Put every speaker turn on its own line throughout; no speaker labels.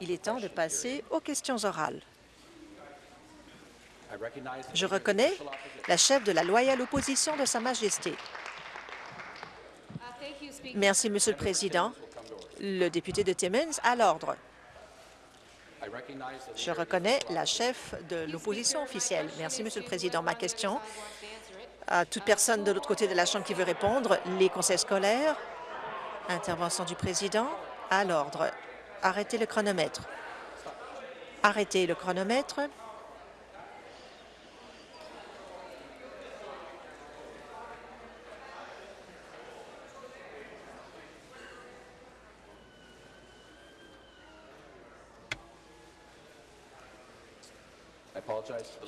Il est temps de passer aux questions orales. Je reconnais la chef de la loyale opposition de Sa Majesté. Merci, Monsieur le Président. Le député de Timmins à l'ordre. Je reconnais la chef de l'opposition officielle. Merci, Monsieur le Président. Ma question à toute personne de l'autre côté de la Chambre qui veut répondre, les conseils scolaires, intervention du Président, à l'ordre. Arrêtez le chronomètre. Arrêtez le chronomètre.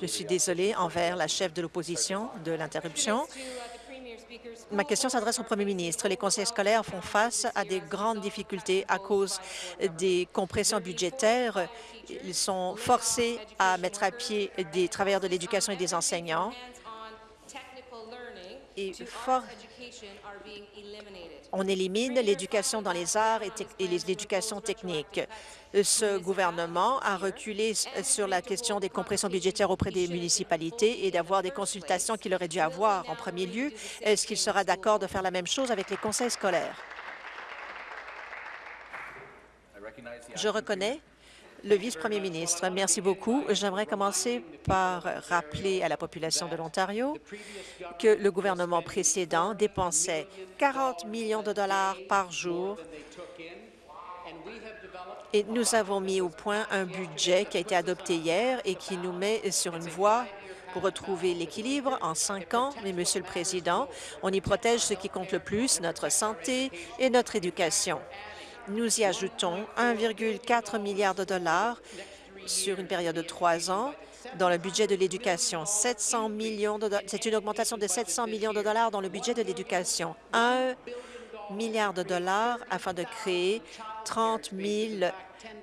Je suis désolée envers la chef de l'opposition de l'interruption. Ma question s'adresse au premier ministre. Les conseils scolaires font face à des grandes difficultés à cause des compressions budgétaires. Ils sont forcés à mettre à pied des travailleurs de l'éducation et des enseignants. Et on élimine l'éducation dans les arts et l'éducation technique ce gouvernement a reculé sur la question des compressions budgétaires auprès des municipalités et d'avoir des consultations qu'il aurait dû avoir en premier lieu. Est-ce qu'il sera d'accord de faire la même chose avec les conseils scolaires? Je reconnais le vice-premier ministre. Merci beaucoup. J'aimerais commencer par rappeler à la population de l'Ontario que le gouvernement précédent dépensait 40 millions de dollars par jour et nous avons mis au point un budget qui a été adopté hier et qui nous met sur une voie pour retrouver l'équilibre en cinq ans. Mais, Monsieur le Président, on y protège ce qui compte le plus, notre santé et notre éducation. Nous y ajoutons 1,4 milliard de dollars sur une période de trois ans dans le budget de l'éducation. 700 millions de C'est une augmentation de 700 millions de dollars dans le budget de l'éducation. Un milliard de dollars afin de créer 30 000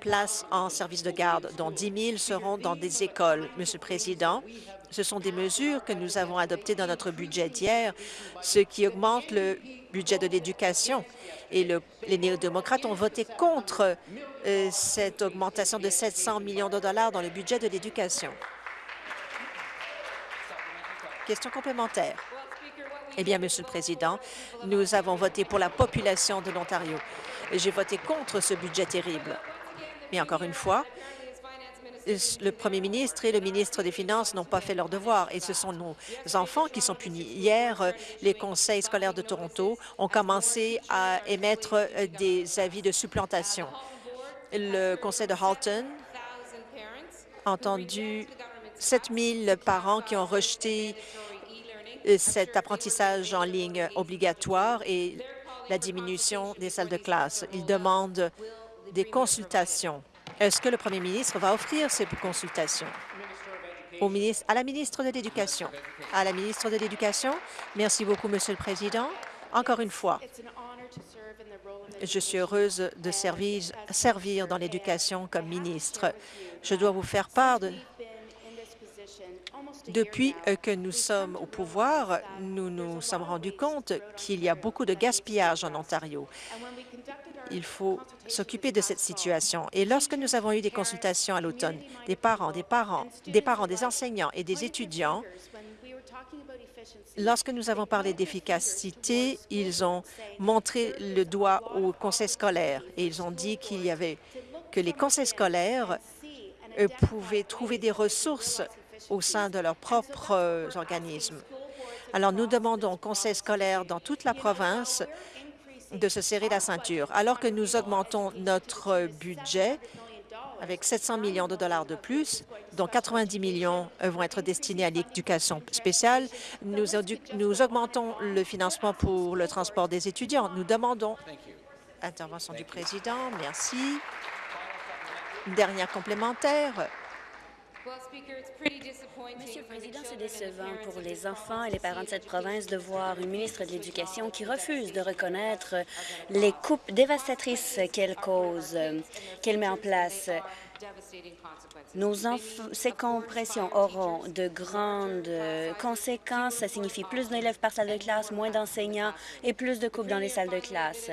places en service de garde, dont 10 000 seront dans des écoles. Monsieur le Président, ce sont des mesures que nous avons adoptées dans notre budget d'hier, ce qui augmente le budget de l'éducation. Et le, les néo-démocrates ont voté contre euh, cette augmentation de 700 millions de dollars dans le budget de l'éducation. Question complémentaire. Eh bien, Monsieur le Président, nous avons voté pour la population de l'Ontario. J'ai voté contre ce budget terrible. Mais encore une fois, le premier ministre et le ministre des Finances n'ont pas fait leur devoir et ce sont nos enfants qui sont punis. Hier, les conseils scolaires de Toronto ont commencé à émettre des avis de supplantation. Le conseil de Halton a entendu 7 000 parents qui ont rejeté cet apprentissage en ligne obligatoire et la diminution des salles de classe. Il demande des consultations. Est-ce que le premier ministre va offrir ces consultations à la ministre de l'Éducation? Merci beaucoup, Monsieur le Président. Encore une fois, je suis heureuse de servir, servir dans l'éducation comme ministre. Je dois vous faire part de, depuis que nous sommes au pouvoir, nous nous sommes rendus compte qu'il y a beaucoup de gaspillage en Ontario. Il faut s'occuper de cette situation. Et lorsque nous avons eu des consultations à l'automne, des parents, des parents, des parents, des enseignants et des étudiants, lorsque nous avons parlé d'efficacité, ils ont montré le doigt au conseil scolaire et ils ont dit qu'il y avait que les conseils scolaires pouvaient trouver des ressources au sein de leurs propres organismes. Alors, nous demandons au conseil scolaire dans toute la province de se serrer la ceinture. Alors que nous augmentons notre budget avec 700 millions de dollars de plus, dont 90 millions vont être destinés à l'éducation spéciale, nous, nous augmentons le financement pour le transport des étudiants. Nous demandons intervention du président. Merci. Dernière complémentaire.
Monsieur le Président, c'est décevant pour les enfants et les parents de cette province de voir une ministre de l'Éducation qui refuse de reconnaître les coupes dévastatrices qu'elle cause, qu'elle met en place. Nos ces compressions auront de grandes conséquences. Ça signifie plus d'élèves par salle de classe, moins d'enseignants et plus de coupes dans les salles de classe.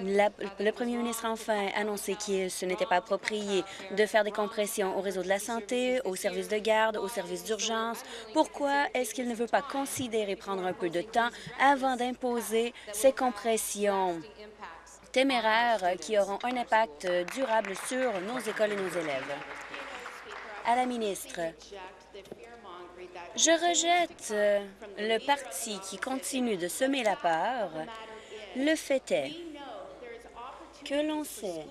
le premier ministre a enfin annoncé que ce n'était pas approprié de faire des compressions au réseau de la santé, aux services de garde, aux services d'urgence. Pourquoi est-ce qu'il ne veut pas considérer prendre un peu de temps avant d'imposer ces compressions? Téméraires qui auront un impact durable sur nos écoles et nos élèves. À la ministre, je rejette le parti qui continue de semer la peur. Le fait est que l'on sait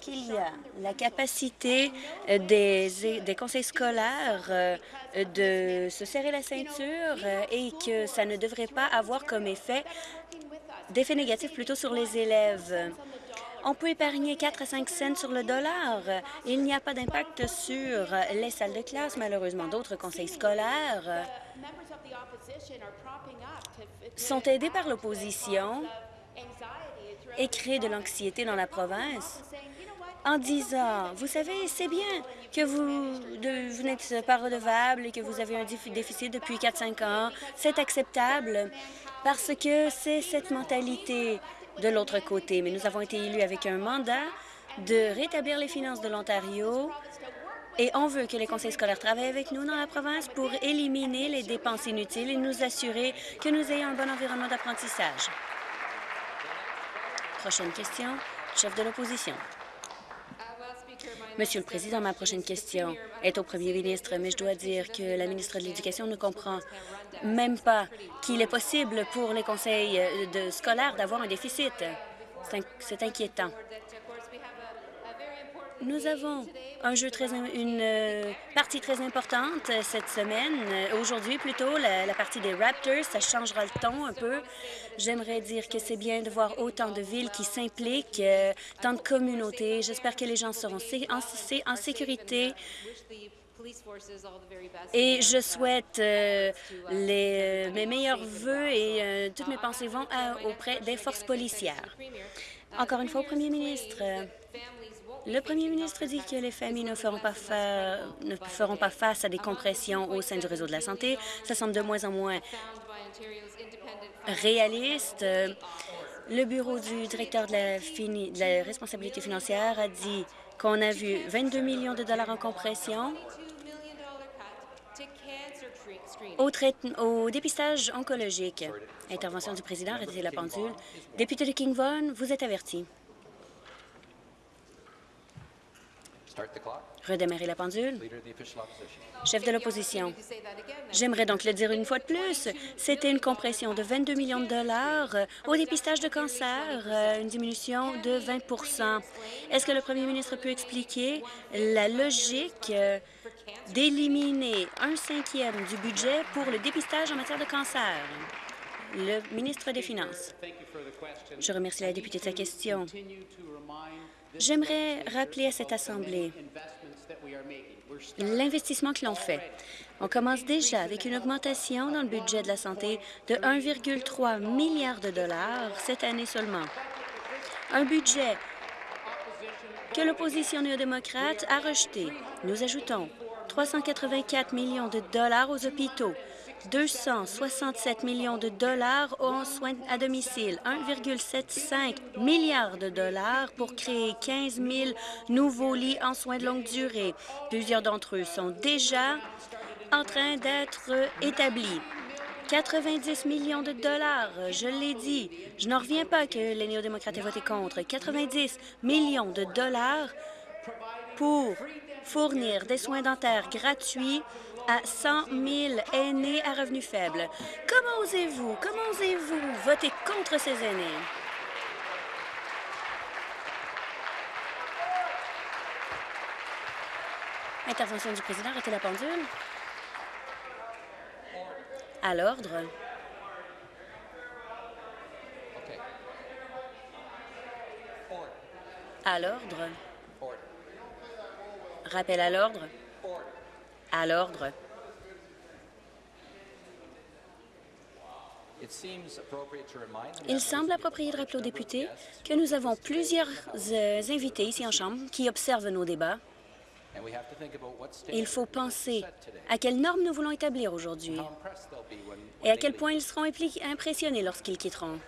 qu'il y a la capacité des, des conseils scolaires euh, de se serrer la ceinture et que ça ne devrait pas avoir comme effet d'effets négatifs plutôt sur les élèves. On peut épargner 4 à 5 cents sur le dollar. Il n'y a pas d'impact sur les salles de classe, malheureusement. D'autres conseils scolaires sont aidés par l'opposition et créent de l'anxiété dans la province en disant, vous savez, c'est bien que vous, vous n'êtes pas redevable et que vous avez un déficit depuis 4-5 ans. C'est acceptable parce que c'est cette mentalité de l'autre côté. Mais nous avons été élus avec un mandat de rétablir les finances de l'Ontario et on veut que les conseils scolaires travaillent avec nous dans la province pour éliminer les dépenses inutiles et nous assurer que nous ayons un bon environnement d'apprentissage. Prochaine question, chef de l'opposition. Monsieur le Président, ma prochaine question est au premier ministre, mais je dois dire que la ministre de l'Éducation ne comprend même pas qu'il est possible pour les conseils de scolaires d'avoir un déficit. C'est inquiétant. Nous avons un jeu très, une euh, partie très importante euh, cette semaine. Euh, aujourd'hui, plutôt, la, partie des Raptors, ça changera le ton un peu. J'aimerais dire que c'est bien de voir autant de villes qui s'impliquent, tant de communautés. J'espère que les gens seront en, sécurité. Et je souhaite les, mes meilleurs voeux et toutes mes pensées vont auprès des forces policières. Encore une fois, au premier ministre, le premier ministre dit que les familles ne feront, pas ne feront pas face à des compressions au sein du réseau de la santé. Ça semble de moins en moins réaliste. Le bureau du directeur de la, responsabilité financière a dit qu'on a vu 22 millions de dollars en compression au, au dépistage oncologique. Intervention du président, arrêtez la pendule. Député de King Vaughan, vous êtes averti. Redémarrer la pendule. Chef de l'opposition. J'aimerais donc le dire une fois de plus. C'était une compression de 22 millions de dollars au dépistage de cancer, euh, une diminution de 20% Est-ce que le premier ministre peut expliquer la logique euh, d'éliminer un cinquième du budget pour le dépistage en matière de cancer? Le ministre des Finances. Je remercie la députée de sa question. J'aimerais rappeler à cette Assemblée l'investissement que l'on fait. On commence déjà avec une augmentation dans le budget de la santé de 1,3 milliard de dollars cette année seulement. Un budget que l'opposition néo-démocrate a rejeté. Nous ajoutons 384 millions de dollars aux hôpitaux, 267 millions de dollars en soins à domicile, 1,75 milliard de dollars pour créer 15 000 nouveaux lits en soins de longue durée. Plusieurs d'entre eux sont déjà en train d'être établis. 90 millions de dollars, je l'ai dit. Je n'en reviens pas que les néo-démocrates aient voté contre. 90 millions de dollars pour fournir des soins dentaires gratuits à 100 000 aînés à revenus faibles. Comment osez-vous, comment osez-vous voter contre ces aînés? Intervention du président, arrêtez la pendule. À l'ordre. À l'ordre. Rappel à l'ordre. À l'ordre. Il semble approprié de rappeler aux députés que nous avons plusieurs euh, invités ici en Chambre qui observent nos débats. Il faut penser à quelles normes nous voulons établir aujourd'hui et à quel point ils seront impressionnés lorsqu'ils quitteront.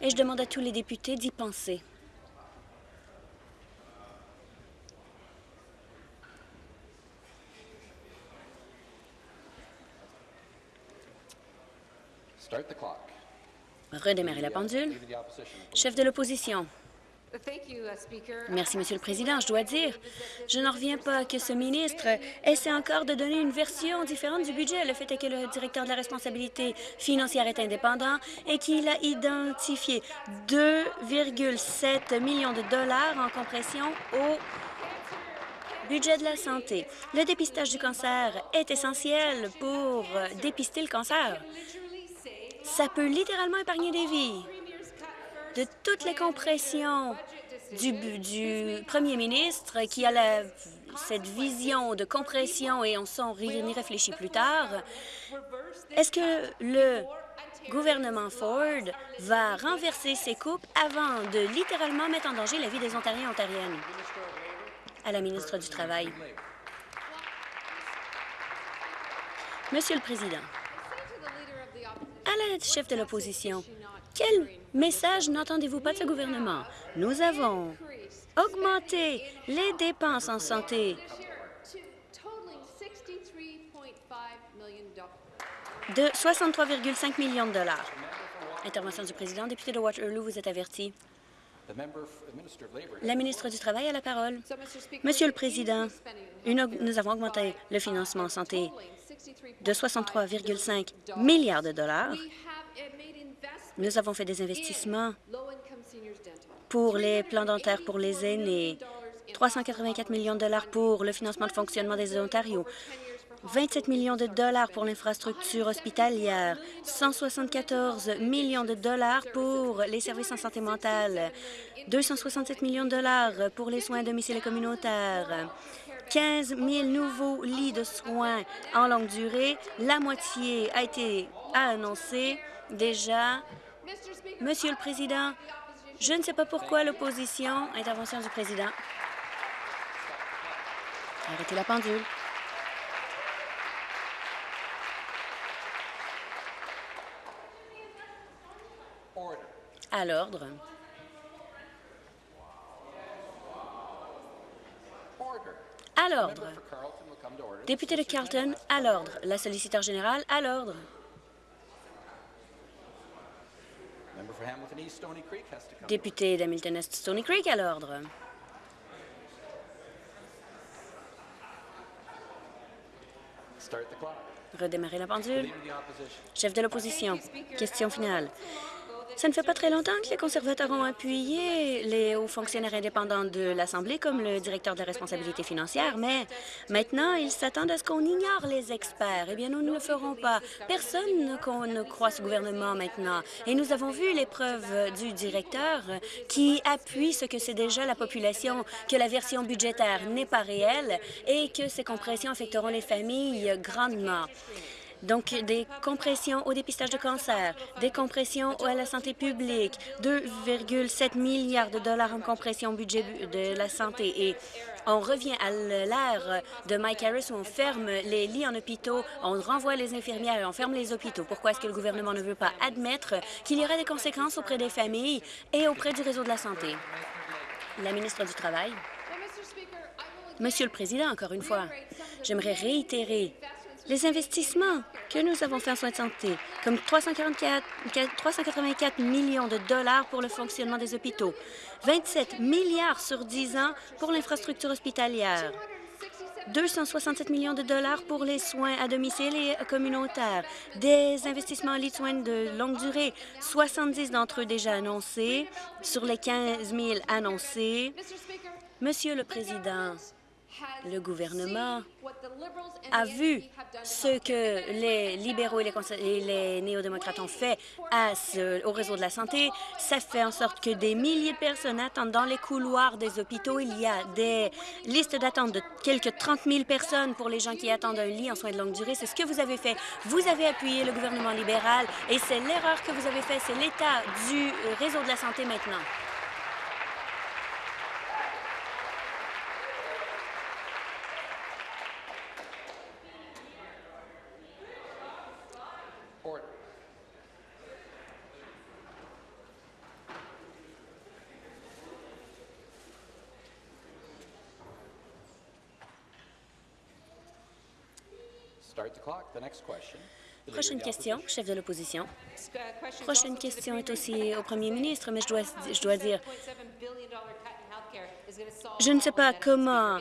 Et je demande à tous les députés d'y penser. Redémarrer la pendule. Chef de l'opposition. Merci, Monsieur le Président. Je dois dire, je n'en reviens pas que ce ministre essaie encore de donner une version différente du budget. Le fait est que le directeur de la responsabilité financière est indépendant et qu'il a identifié 2,7 millions de dollars en compression au budget de la santé. Le dépistage du cancer est essentiel pour dépister le cancer. Ça peut littéralement épargner des vies de toutes les compressions du, premier ministre qui a cette vision de compression et on s'en réfléchit plus tard, est-ce que le gouvernement Ford va renverser ses coupes avant de littéralement mettre en danger la vie des Ontariens et Ontariennes? À la ministre du Travail. Monsieur le Président, à la chef de l'opposition, quel message n'entendez-vous pas de ce gouvernement? Nous avons augmenté les dépenses en santé de 63,5 millions de dollars. Intervention du président. Député de Waterloo, vous êtes averti. La ministre du Travail a la parole. Monsieur le Président, nous avons augmenté le financement en santé de 63,5 milliards de dollars. Nous avons fait des investissements pour les plans dentaires pour les aînés, 384 millions de dollars pour le financement de fonctionnement des Ontario, 27 millions de dollars pour l'infrastructure hospitalière, 174 millions de dollars pour les services en santé mentale, 267 millions de dollars pour les soins à domicile et communautaires, 15 000 nouveaux lits de soins en longue durée. La moitié a été annoncée déjà Monsieur le Président, je ne sais pas pourquoi l'opposition... Intervention du Président. Arrêtez la pendule. À l'ordre. À l'ordre. Député de Carlton, à l'ordre. La solliciteur générale, à l'ordre. Député d'Hamilton Est Stony Creek à l'ordre. Redémarrer la pendule. Chef de l'opposition. Question finale. Ça ne fait pas très longtemps que les conservateurs ont appuyé les hauts fonctionnaires indépendants de l'Assemblée comme le directeur de la responsabilité financière, mais maintenant, ils s'attendent à ce qu'on ignore les experts. Eh bien, nous ne le ferons pas. Personne ne croit ce gouvernement maintenant. Et nous avons vu les du directeur qui appuie ce que c'est déjà la population, que la version budgétaire n'est pas réelle et que ces compressions affecteront les familles grandement. Donc, des compressions au dépistage de cancer, des compressions à la santé publique, 2,7 milliards de dollars en compression budget de la santé. Et on revient à l'ère de Mike Harris où on ferme les lits en hôpitaux, on renvoie les infirmières et on ferme les hôpitaux. Pourquoi est-ce que le gouvernement ne veut pas admettre qu'il y aura des conséquences auprès des familles et auprès du réseau de la santé? La ministre du Travail. Monsieur le Président, encore une fois, j'aimerais réitérer les investissements que nous avons faits en soins de santé, comme 344, 384 millions de dollars pour le fonctionnement des hôpitaux, 27 milliards sur 10 ans pour l'infrastructure hospitalière, 267 millions de dollars pour les soins à domicile et communautaires, des investissements en lits de soins de longue durée, 70 d'entre eux déjà annoncés sur les 15 000 annoncés. Monsieur le Président, le gouvernement a vu ce que les libéraux et les, néo-démocrates ont fait au réseau de la santé. Ça fait en sorte que des milliers de personnes attendent dans les couloirs des hôpitaux. Il y a des listes d'attente de quelques 30 000 personnes pour les gens qui attendent un lit en soins de longue durée. C'est ce que vous avez fait. Vous avez appuyé le gouvernement libéral et c'est l'erreur que vous avez faite. C'est l'état du réseau de la santé maintenant. Prochaine question, chef de l'opposition. Prochaine question est aussi au premier ministre, mais je dois, je dois dire, je ne sais pas comment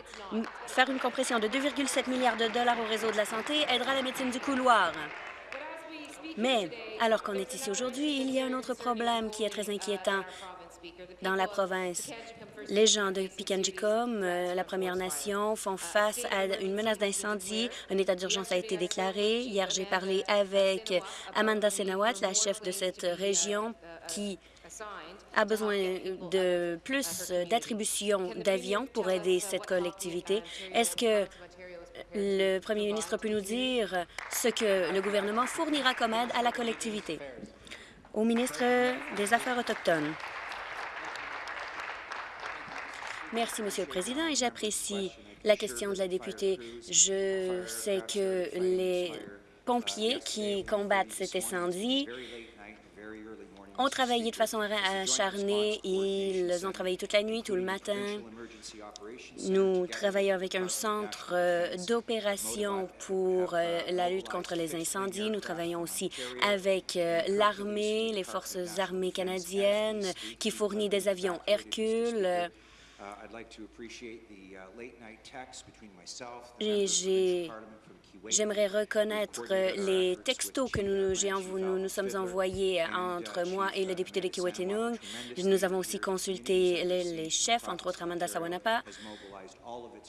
faire une compression de 2,7 milliards de dollars au réseau de la santé aidera la médecine du couloir. Mais alors qu'on est ici aujourd'hui, il y a un autre problème qui est très inquiétant dans la province. Les gens de Pikanjikom, euh, la Première Nation, font face à une menace d'incendie. Un état d'urgence a été déclaré. Hier, j'ai parlé avec Amanda Senawat, la chef de cette région, qui a besoin de plus d'attributions d'avions pour aider cette collectivité. Est-ce que le premier ministre peut nous dire ce que le gouvernement fournira comme aide à la collectivité? Au ministre des Affaires autochtones. Merci, Monsieur le Président, et j'apprécie la question de la députée. Je sais que les pompiers qui combattent cet incendie ont travaillé de façon acharnée. Ils ont travaillé toute la nuit, tout le matin. Nous travaillons avec un centre euh, d'opération pour euh, la lutte contre les incendies. Nous travaillons aussi avec euh, l'armée, les forces armées canadiennes qui fournit des avions Hercule. J'ai J'aimerais reconnaître les textos que nous, nous, nous sommes envoyés entre moi et le député de Kiwetanung. Nous avons aussi consulté les, chefs, entre autres Amanda Sawanapa.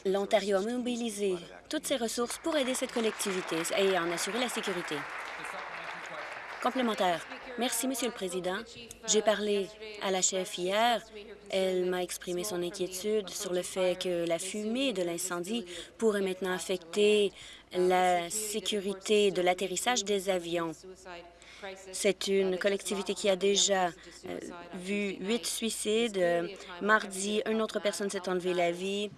L'Ontario a mobilisé toutes ses ressources pour aider cette collectivité et en assurer la sécurité. Complémentaire. Merci, Monsieur le Président. J'ai parlé à la chef hier. Elle m'a exprimé son inquiétude sur le fait que la fumée de l'incendie pourrait maintenant affecter la sécurité de l'atterrissage des avions. C'est une collectivité qui a déjà euh, vu huit suicides. Mardi, une autre personne s'est enlevé la vie.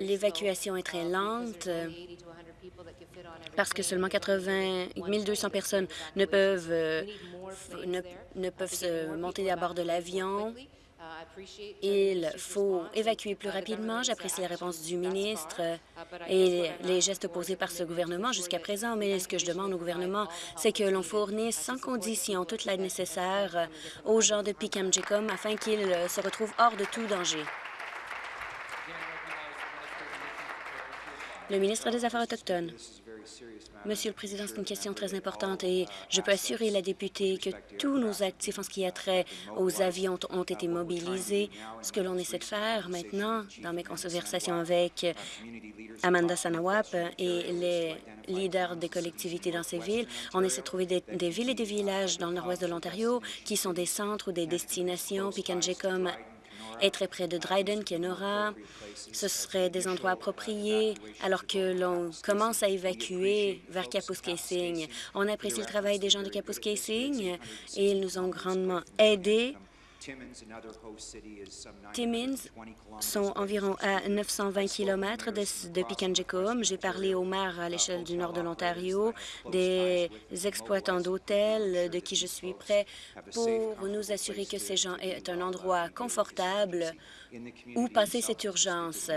L'évacuation est très lente parce que seulement 80 200 personnes ne peuvent, euh, ne peuvent se monter à bord de l'avion. Il faut évacuer plus rapidement. J'apprécie la réponse du ministre et les gestes posés par ce gouvernement jusqu'à présent, mais ce que je demande au gouvernement, c'est que l'on fournisse sans condition toute l'aide nécessaire aux gens de Picam-Jecom afin qu'ils se retrouvent hors de tout danger. Le ministre des Affaires autochtones. Monsieur le Président, c'est une question très importante et je peux assurer la députée que tous nos actifs en ce qui a trait aux avions ont été mobilisés. Ce que l'on essaie de faire maintenant, dans mes conversations avec Amanda Sanawap et les leaders des collectivités dans ces villes, on essaie de trouver des, villes et des villages dans le nord-ouest de l'Ontario qui sont des centres ou des destinations. Pikanjecom est très près de Dryden, Kenora. Ce seraient des endroits appropriés alors que l'on commence à évacuer vers Kapuskasing. On apprécie le travail des gens de Kapuskasing et ils nous ont grandement aidés Timmins sont environ à 920 km de, de J'ai parlé aux maires à l'échelle du nord de l'Ontario, des exploitants d'hôtels de qui je suis prêt pour nous assurer que ces gens aient un endroit confortable où passer cette urgence.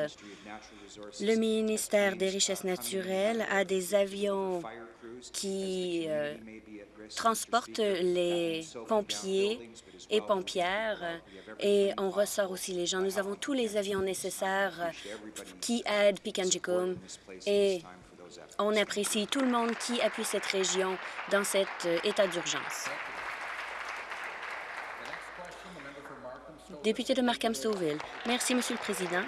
Le ministère des Richesses naturelles a des avions qui euh, transportent les pompiers et pompières et on ressort aussi les gens. Nous avons tous les avions nécessaires qui aident Pikanjikum et on apprécie tout le monde qui appuie cette région dans cet euh, état d'urgence. Député de Markham-Stouffville. Merci, Monsieur le Président.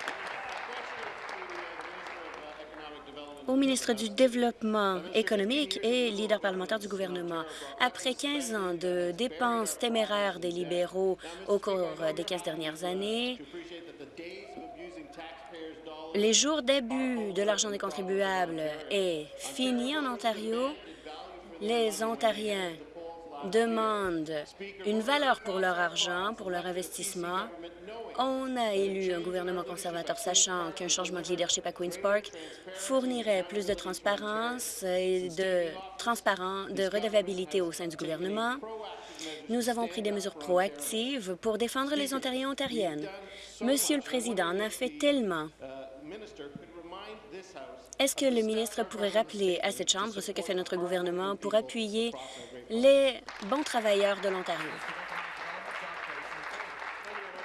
Au ministre du Développement économique et leader parlementaire du gouvernement. Après 15 ans de dépenses téméraires des libéraux au cours des 15 dernières années, les jours d'abus de l'argent des contribuables est fini en Ontario. Les Ontariens demandent une valeur pour leur argent, pour leur investissement, on a élu un gouvernement conservateur sachant qu'un changement de leadership à Queen's Park fournirait plus de transparence et de, transparent, de redevabilité au sein du gouvernement. Nous avons pris des mesures proactives pour défendre les Ontariens et Ontariennes. Monsieur le Président en a fait tellement Est-ce que le ministre pourrait rappeler à cette Chambre ce que fait notre gouvernement pour appuyer les bons travailleurs de l'Ontario?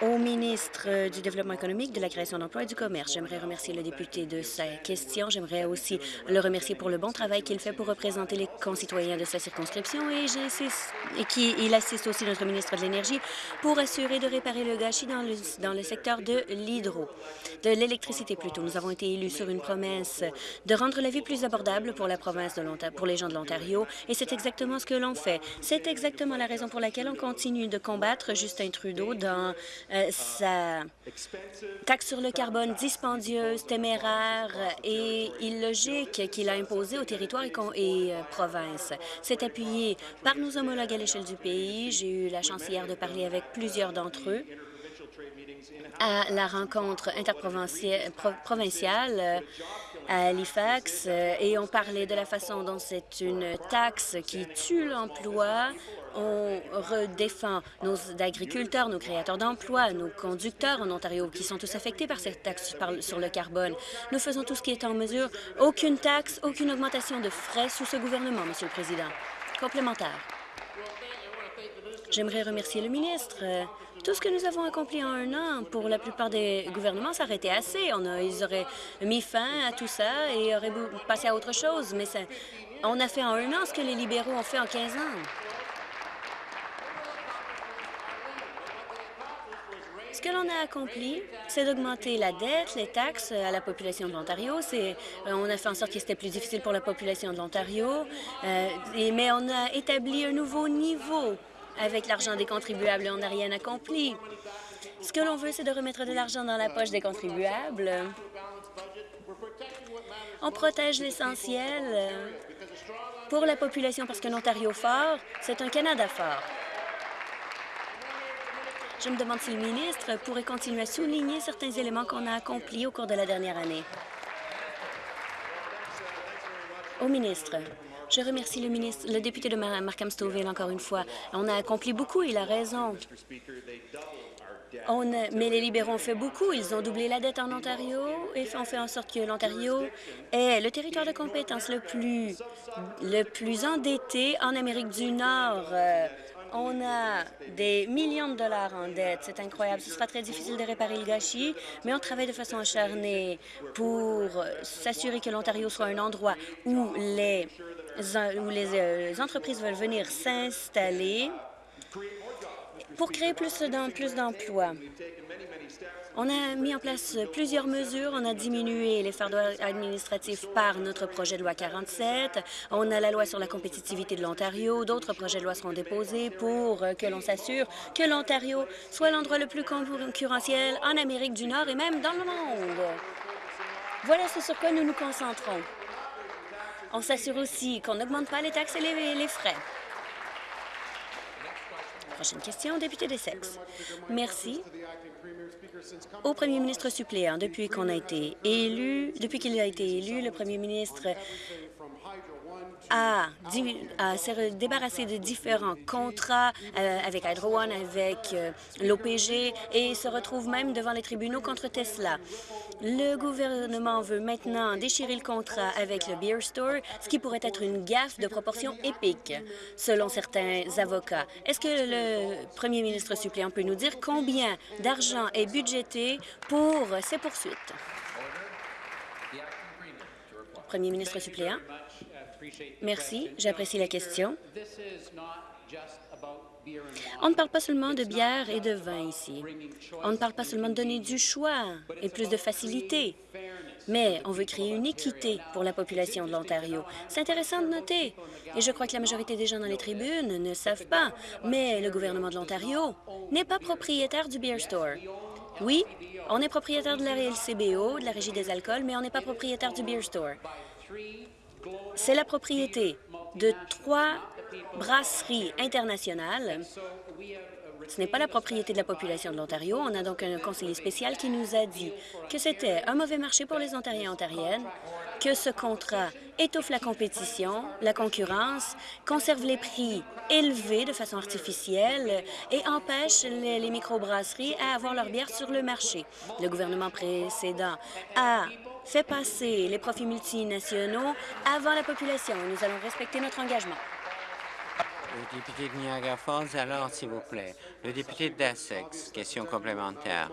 Au ministre euh, du Développement économique, de la création d'emplois et du commerce, j'aimerais remercier le député de sa question. J'aimerais aussi le remercier pour le bon travail qu'il fait pour représenter les concitoyens de sa circonscription et, et qui, assiste aussi notre ministre de l'Énergie pour assurer de réparer le gâchis dans le, dans secteur de l'hydro, de l'électricité plutôt. Nous avons été élus sur une promesse de rendre la vie plus abordable pour la province de l'Ontario, pour les gens de l'Ontario et c'est exactement ce que l'on fait. C'est exactement la raison pour laquelle on continue de combattre Justin Trudeau dans sa taxe sur le carbone dispendieuse, téméraire et illogique qu'il a imposée aux territoires et, euh, provinces. C'est appuyé par nos homologues à l'échelle du pays. J'ai eu la chance hier de parler avec plusieurs d'entre eux à la rencontre interprovinciale euh, à Halifax et on parlait de la façon dont c'est une taxe qui tue l'emploi, on redéfend nos agriculteurs, nos créateurs d'emplois, nos conducteurs en Ontario qui sont tous affectés par cette taxe sur le carbone. Nous faisons tout ce qui est en mesure. Aucune taxe, aucune augmentation de frais sous ce gouvernement, Monsieur le Président. Complémentaire. J'aimerais remercier le ministre. Tout ce que nous avons accompli en un an, pour la plupart des gouvernements, ça aurait été assez. Ils auraient mis fin à tout ça et auraient passé à autre chose. Mais on a fait en un an ce que les libéraux ont fait en 15 ans. Ce que l'on a accompli, c'est d'augmenter la dette, les taxes à la population de l'Ontario. On a fait en sorte que c'était plus difficile pour la population de l'Ontario, euh, mais on a établi un nouveau niveau avec l'argent des contribuables on n'a rien accompli. Ce que l'on veut, c'est de remettre de l'argent dans la poche des contribuables. On protège l'essentiel pour la population parce qu'un Ontario fort, c'est un Canada fort. Je me demande si le ministre pourrait continuer à souligner certains éléments qu'on a accomplis au cours de la dernière année. Au ministre, je remercie le, ministre, le député de Markham Stouffville encore une fois. On a accompli beaucoup, il a raison. On mais les libéraux ont fait beaucoup. Ils ont doublé la dette en Ontario et ont fait en sorte que l'Ontario est le territoire de compétence le plus, le plus endetté en Amérique du Nord. Euh, on a des millions de dollars en dette. C'est incroyable. Ce sera très difficile de réparer le gâchis, mais on travaille de façon acharnée pour s'assurer que l'Ontario soit un endroit où les, où les euh, entreprises veulent venir s'installer pour créer plus d'emplois. On a mis en place plusieurs mesures. On a diminué les fardeaux administratifs par notre projet de loi 47. On a la loi sur la compétitivité de l'Ontario. D'autres projets de loi seront déposés pour que l'on s'assure que l'Ontario soit l'endroit le plus concurrentiel en Amérique du Nord et même dans le monde. Voilà ce sur quoi nous nous concentrons. On s'assure aussi qu'on n'augmente pas les taxes et les, frais. Prochaine question, député des sexes. Merci au premier ministre suppléant. Depuis qu'on a été élu, depuis qu'il a été élu, le premier ministre a, s'est débarrassé de différents contrats euh, avec Hydro One, avec euh, l'OPG et se retrouve même devant les tribunaux contre Tesla. Le gouvernement veut maintenant déchirer le contrat avec le Beer Store, ce qui pourrait être une gaffe de proportion épique, selon certains avocats. Est-ce que le premier ministre suppléant peut nous dire combien d'argent est budgété pour ces poursuites? Premier ministre suppléant? Merci, j'apprécie la question. On ne parle pas seulement de bière et de vin ici. On ne parle pas seulement de donner du choix et plus de facilité, mais on veut créer une équité pour la population de l'Ontario. C'est intéressant de noter, et je crois que la majorité des gens dans les tribunes ne savent pas, mais le gouvernement de l'Ontario n'est pas propriétaire du Beer Store. Oui, on est propriétaire de la LCBO, de la Régie des alcools, mais on n'est pas propriétaire du Beer Store. C'est la propriété de trois brasseries internationales. Ce n'est pas la propriété de la population de l'Ontario. On a donc un conseiller spécial qui nous a dit que c'était un mauvais marché pour les Ontariens et Ontariennes, que ce contrat étouffe la compétition, la concurrence, conserve les prix élevés de façon artificielle et empêche les, les microbrasseries à avoir leur bière sur le marché. Le gouvernement précédent a fait passer les profits multinationaux avant la population. Nous allons respecter notre engagement.
Le député de Niagara Falls, alors, s'il vous plaît. Le député d'Essex, question complémentaire.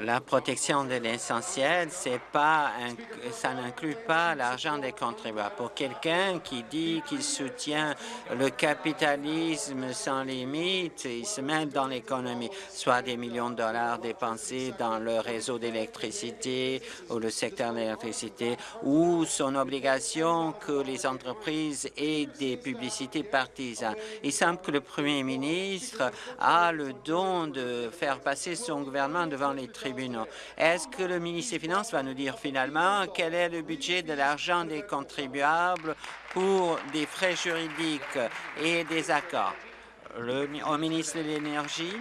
La protection de l'essentiel, ça n'inclut pas l'argent des contribuables. Pour quelqu'un qui dit qu'il soutient le capitalisme sans limite, il se met dans l'économie, soit des millions de dollars dépensés dans le réseau d'électricité ou le secteur de l'électricité, ou son obligation que les entreprises aient des publicités partisanes. Il semble que le premier ministre a le don de faire passer son gouvernement devant les Est-ce que le ministre des Finances va nous dire finalement quel est le budget de l'argent des contribuables pour des frais juridiques et des accords? Au ministre de l'Énergie,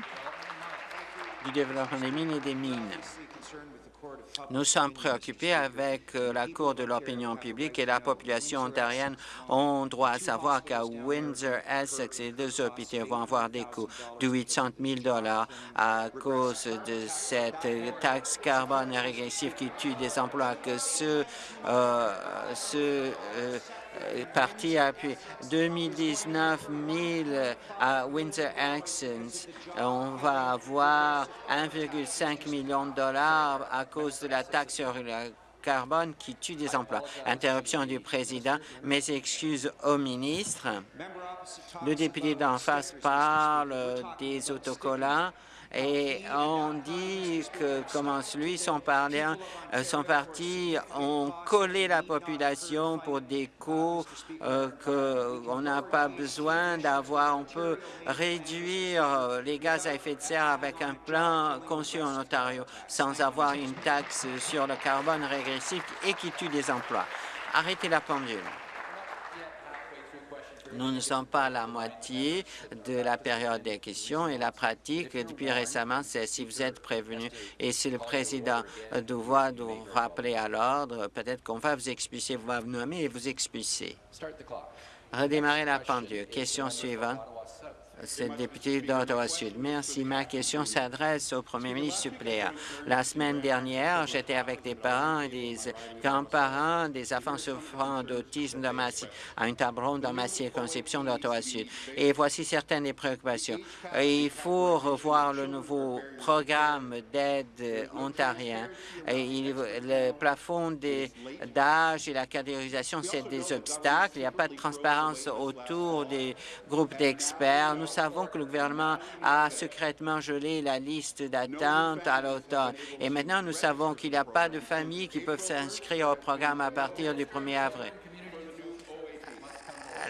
du développement des mines et des mines. Nous sommes préoccupés avec euh, la Cour de l'opinion publique et la population ontarienne ont droit à savoir qu'à Windsor, Essex et deux hôpitaux vont avoir des coûts de 800 000 à cause de cette taxe carbone régressive qui tue des emplois que ce, euh, euh, parti a appuyé 2019 000 à Windsor Accents. On va avoir 1,5 million de dollars à cause de la taxe sur le carbone qui tue des emplois. Interruption du président. Mes excuses au ministre. Le député d'en face parle des autocollants et on dit que, comment lui, son, euh, son parti ont collé la population pour des coûts euh, qu'on n'a pas besoin d'avoir. On peut réduire euh, les gaz à effet de serre avec un plan conçu en Ontario sans avoir une taxe sur le carbone régressif et qui tue des emplois. Arrêtez la pendule. Nous ne sommes pas à la moitié de la période des questions et la pratique depuis récemment, c'est si vous êtes prévenu et si le président doit vous rappeler à l'ordre, peut-être qu'on va vous expulser, vous va vous nommer et vous expulser. Redémarrer la pendule. Question suivante. D'Ottawa-Sud. Merci. Ma question s'adresse au premier ministre suppléant. La semaine dernière, j'étais avec des parents et des grands-parents des enfants souffrant d'autisme à une table ronde dans ma circonscription d'Ottawa-Sud. Et voici certaines des préoccupations. Il faut revoir le nouveau programme d'aide ontarien. Le plafond d'âge et la catégorisation, c'est des obstacles. Il n'y a pas de transparence autour des groupes d'experts. Savons que le gouvernement a secrètement gelé la liste d'attente à l'automne. Et maintenant, nous savons qu'il n'y a pas de familles qui peuvent s'inscrire au programme à partir du 1er avril.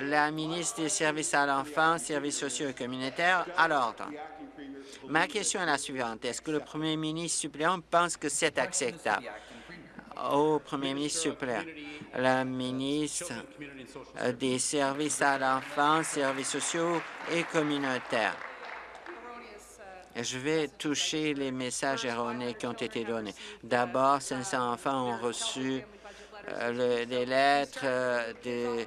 La ministre des Services à l'enfant, Services sociaux et communautaires, à l'ordre. Ma question est la suivante. Est-ce que le premier ministre suppléant pense que c'est acceptable? Au premier ministre suppléant, la ministre des Services à l'enfant, services sociaux et communautaires. Je vais toucher les messages erronés qui ont été donnés. D'abord, 500 enfants ont reçu euh, des lettres euh, de euh,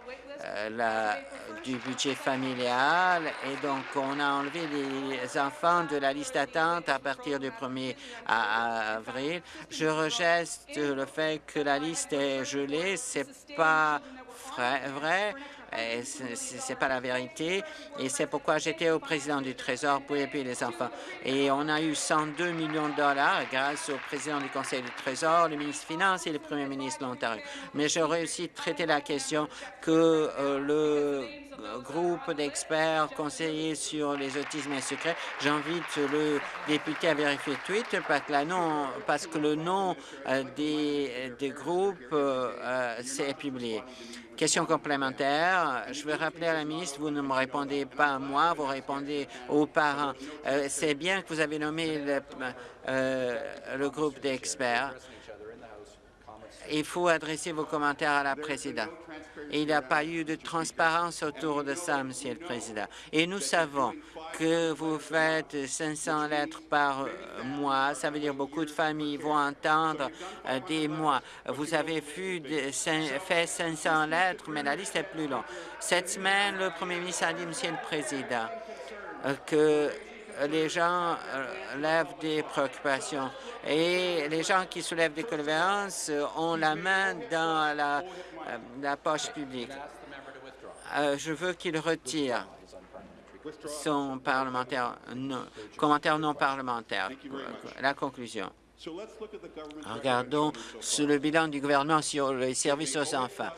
la, du budget familial et donc on a enlevé les enfants de la liste d'attente à partir du 1er avril. Je rejette le fait que la liste est gelée, c'est pas vrai. Ce n'est pas la vérité. Et c'est pourquoi j'étais au président du Trésor pour aider les enfants. Et on a eu 102 millions de dollars grâce au président du Conseil du Trésor, le ministre des Finances et le premier ministre de l'Ontario. Mais j'ai réussi à traiter la question que euh, le groupe d'experts conseillers sur les autismes secrets. J'invite le député à vérifier tweet parce que, parce que le nom euh, des, groupes euh, s'est publié. Question complémentaire. Je veux rappeler à la ministre, vous ne me répondez pas à moi, vous répondez aux parents. Euh, c'est bien que vous avez nommé le, euh, le groupe d'experts. Il faut adresser vos commentaires à la présidente. Il n'y a pas eu de transparence autour de ça, Monsieur le Président. Et nous savons que vous faites 500 lettres par mois. Ça veut dire beaucoup de familles vont entendre euh, des mois. Vous avez fait 500 lettres, mais la liste est plus longue. Cette semaine, le Premier ministre a dit, Monsieur le Président, euh, que les gens lèvent des préoccupations et les gens qui soulèvent des condoléances ont la main dans la, la poche publique. je veux qu'il retire son parlementaire, commentaire non parlementaire. La conclusion. Regardons sur le bilan du gouvernement sur les services aux enfants.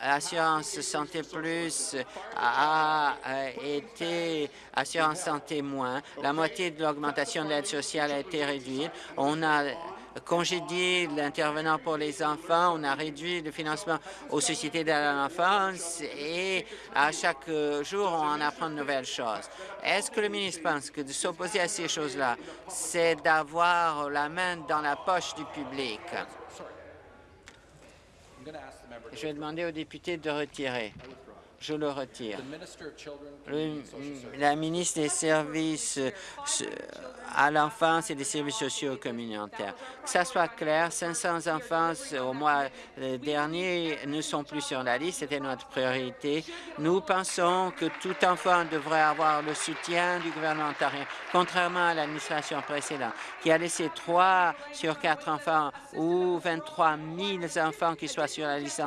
Assurance Santé Plus a été Assurance Santé moins. La moitié de l'augmentation de l'aide sociale a été réduite. On a congédié l'intervenant pour les enfants, on a réduit le financement aux sociétés de l'enfance et à chaque jour, on en apprend de nouvelles choses. Est-ce que le ministre pense que de s'opposer à ces choses-là, c'est d'avoir la main dans la poche du public? Je vais demander aux députés de retirer. Je le retire. la ministre des Services à l'enfance et des services sociaux communautaires. Que ça soit clair, 500 enfants au mois dernier ne sont plus sur la liste. C'était notre priorité. Nous pensons que tout enfant devrait avoir le soutien du gouvernement ontarien, contrairement à l'administration précédente, qui a laissé 3 sur 4 enfants ou 23 000 enfants qui soient sur la liste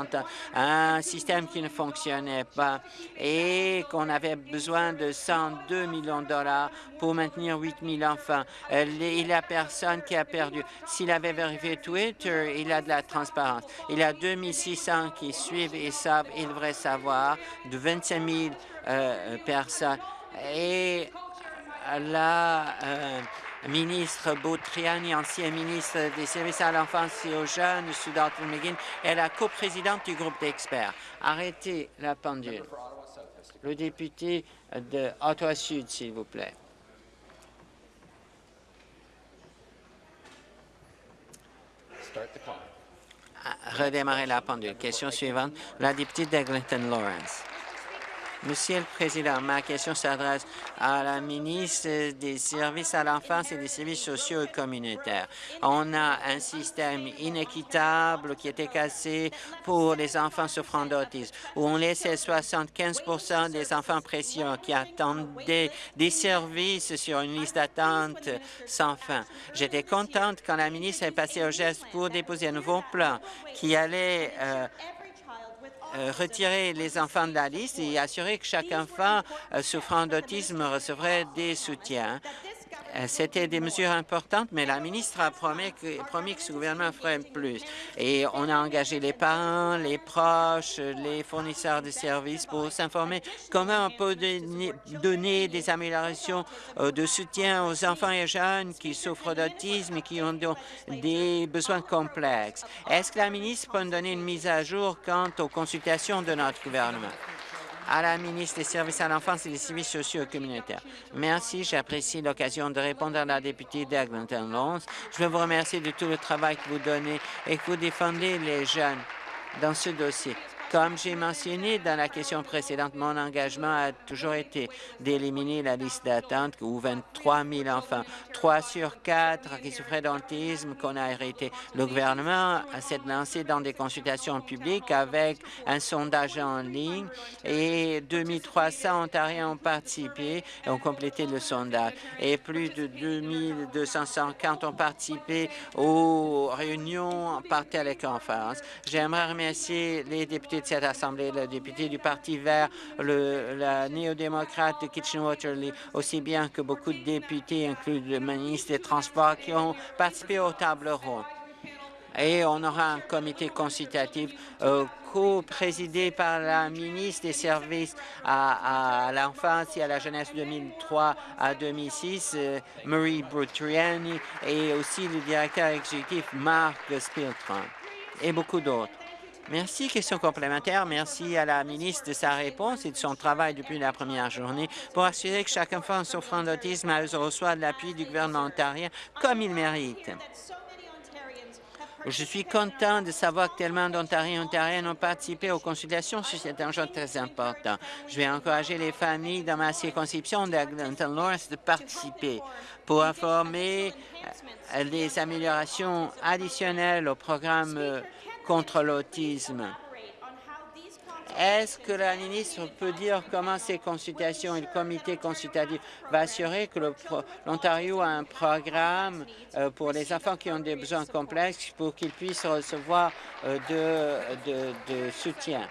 un système qui ne fonctionnait pas et qu'on avait besoin de 102 millions de dollars pour maintenir 8 000 enfants. Il y a personne qui a perdu. S'il avait vérifié Twitter, il a de la transparence. Il y a 2600 qui suivent et savent, il devrait savoir, de 25 000 euh, personnes. Et euh, ministre Boutriani, ancien ministre des services à l'enfance et aux jeunes sous Dalton McGinn, est la coprésidente du groupe d'experts. Arrêtez la pendule. Le député de Ottawa-Sud, s'il vous plaît. Redémarrer la pendule. Question suivante, la députée d'Eglinton Lawrence. Monsieur le Président, ma question s'adresse à la ministre des Services à l'enfance et des services sociaux et communautaires. On a un système inéquitable qui était cassé pour les enfants souffrant d'autisme, où on laissait 75% des enfants précieux qui attendaient des services sur une liste d'attente sans fin. J'étais contente quand la ministre est passée au geste pour déposer un nouveau plan qui allait euh, retirer les enfants de la liste et assurer que chaque enfant euh, souffrant d'autisme recevrait des soutiens. Euh, c'était des mesures importantes, mais la ministre a promis que, ce gouvernement ferait plus. Et on a engagé les parents, les proches, les fournisseurs de services pour s'informer comment on peut donner des améliorations euh, de soutien aux enfants et jeunes qui souffrent d'autisme et qui ont des besoins complexes. Est-ce que la ministre peut nous donner une mise à jour quant aux consultations de notre gouvernement? À la ministre des Services à l'enfance et des services sociaux et communautaires. Merci, j'apprécie l'occasion de répondre à la députée d'Eglinton Lawrence. Je veux vous remercier de tout le travail que vous donnez et que vous défendez les jeunes dans ce dossier. Comme j'ai mentionné dans la question précédente, mon engagement a toujours été d'éliminer la liste d'attente où 23 000 enfants, 3 sur 4 qui souffraient d'autisme qu'on a arrêté. Le gouvernement s'est lancé dans des consultations publiques avec un sondage en ligne et 2300 Ontariens ont participé et ont complété le sondage. Et plus de 2250 ont participé aux réunions par téléconférence. J'aimerais remercier les députés de cette Assemblée, le député du Parti vert, le, la néo-démocrate de Kitchener-Waterloo, aussi bien que beaucoup de députés, inclus le ministre des Transports, qui ont participé aux tables rondes. Et on aura un comité consultatif euh, co-présidé par la ministre des Services à, l'enfance et à la jeunesse 2003 à 2006, euh, Marie Brutriani, et aussi le directeur exécutif Marc Spiltron, et beaucoup d'autres. Merci. Question complémentaire. Merci à la ministre de sa réponse et de son travail depuis la première journée pour assurer que chaque enfant souffrant d'autisme reçoit de l'appui du gouvernement ontarien comme il mérite. Je suis content de savoir que tellement d'Ontariens et Ontariennes ont participé aux consultations sur cet enjeu très important. Je vais encourager les familles dans ma circonscription d'Eglinton Lawrence de participer pour informer les améliorations additionnelles au programme contre l'autisme Est-ce que la ministre peut dire comment ces consultations et le comité consultatif va assurer que l'Ontario a un programme euh, pour les enfants qui ont des besoins complexes pour qu'ils puissent recevoir euh, de, de soutien?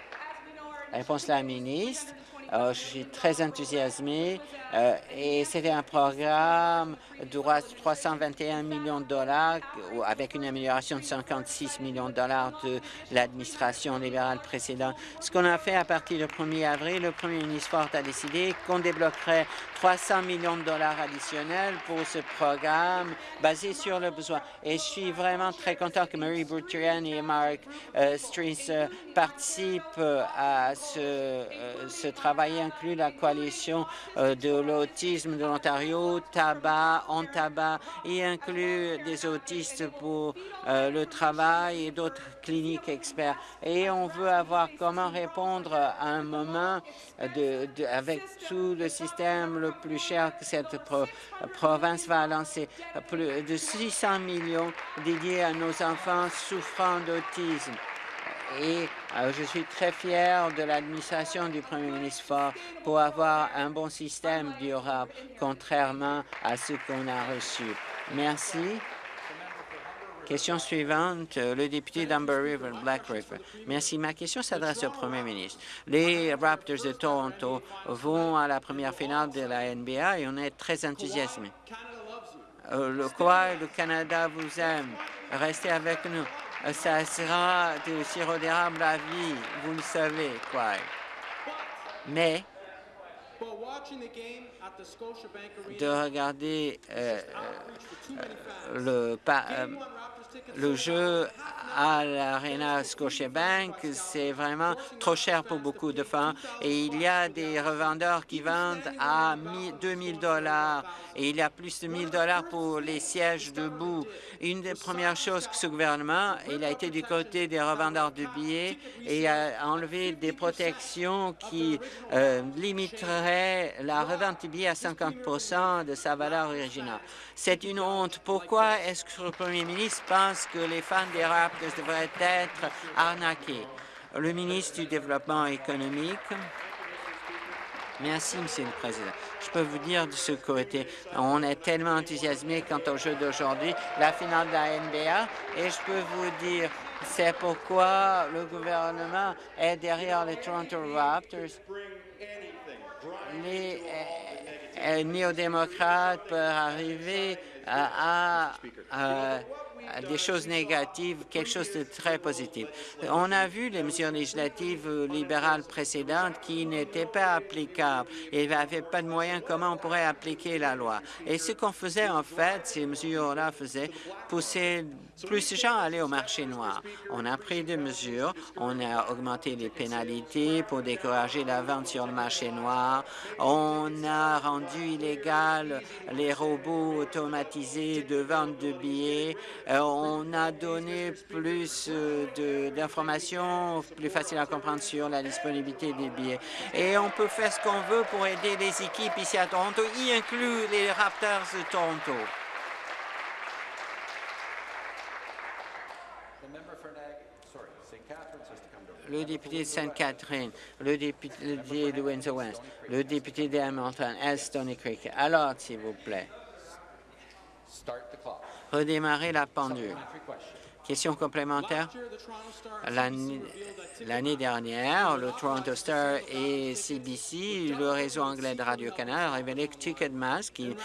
Réponse la ministre. Euh, je suis très enthousiasmé euh, et c'était un programme de 321 millions de dollars avec une amélioration de 56 millions de dollars de l'administration libérale précédente. Ce qu'on a fait à partir du 1er avril, le premier ministre Ford a décidé qu'on débloquerait 300 millions de dollars additionnels pour ce programme basé sur le besoin. Et je suis vraiment très content que Marie Bourtrian et Mark euh, participent à ce travail inclut la coalition euh, de l'autisme de l'Ontario, tabac, en tabac, et inclut des autistes pour euh, le travail et d'autres cliniques experts. Et on veut avoir comment répondre à un moment de, avec tout le système le plus cher que cette province va lancer. Plus de 600 millions dédiés à nos enfants souffrant d'autisme et euh, je suis très fier de l'administration du Premier ministre Ford pour avoir un bon système durable, contrairement à ce qu'on a reçu. Merci. Question suivante, le député d'Amber River, Black River. Merci. Ma question s'adresse au Premier ministre. Les Raptors de Toronto vont à la première finale de la NBA et on est très enthousiasmés. Euh, le quoi le Canada vous aime? Restez avec nous ça sera du sirop d'érable à vie, vous le savez, quoi. Mais de regarder euh, euh, le, euh, le jeu à l'Arena Scotiabank, c'est vraiment trop cher pour beaucoup de femmes. Et il y a des revendeurs qui vendent à 2000 dollars. et il y a plus de 1000 dollars pour les sièges debout. Une des premières choses que ce gouvernement, il a été du côté des revendeurs de billets et a enlevé des protections qui euh, limiteraient la billet à 50 de sa valeur originale. C'est une honte. Pourquoi est-ce que le premier ministre pense que les fans des Raptors devraient être arnaqués? Le ministre du Développement économique. Merci, Monsieur le Président. Je peux vous dire de ce côté, on est tellement enthousiasmé quant au jeu d'aujourd'hui, la finale de la NBA, et je peux vous dire, c'est pourquoi le gouvernement est derrière les Toronto Raptors. Les euh, néo-démocrates peuvent arriver à des choses négatives, quelque chose de très positif. On a vu les mesures législatives libérales précédentes qui n'étaient pas applicables. Il n'y avait pas de moyens comment on pourrait appliquer la loi? Et ce qu'on faisait, en fait, ces mesures-là faisaient pousser plus de gens à aller au marché noir. On a pris des mesures, on a augmenté les pénalités pour décourager la vente sur le marché noir, on a rendu illégal les robots automatisés de vente de billets, euh, on a donné plus euh, d'informations plus faciles à comprendre sur la disponibilité des billets. Et on peut faire ce qu'on veut pour aider les équipes ici à Toronto, y inclut les Raptors de Toronto. le député de Sainte-Catherine, le député de Windsor-West, le député d'Hamilton, Est, Stony Creek. Alors, s'il vous plaît redémarrer la pendule. Question complémentaire. L'année dernière, le Toronto Star et CBC, le réseau anglais de Radio-Canada, a révélé que Ticketmaster, qui,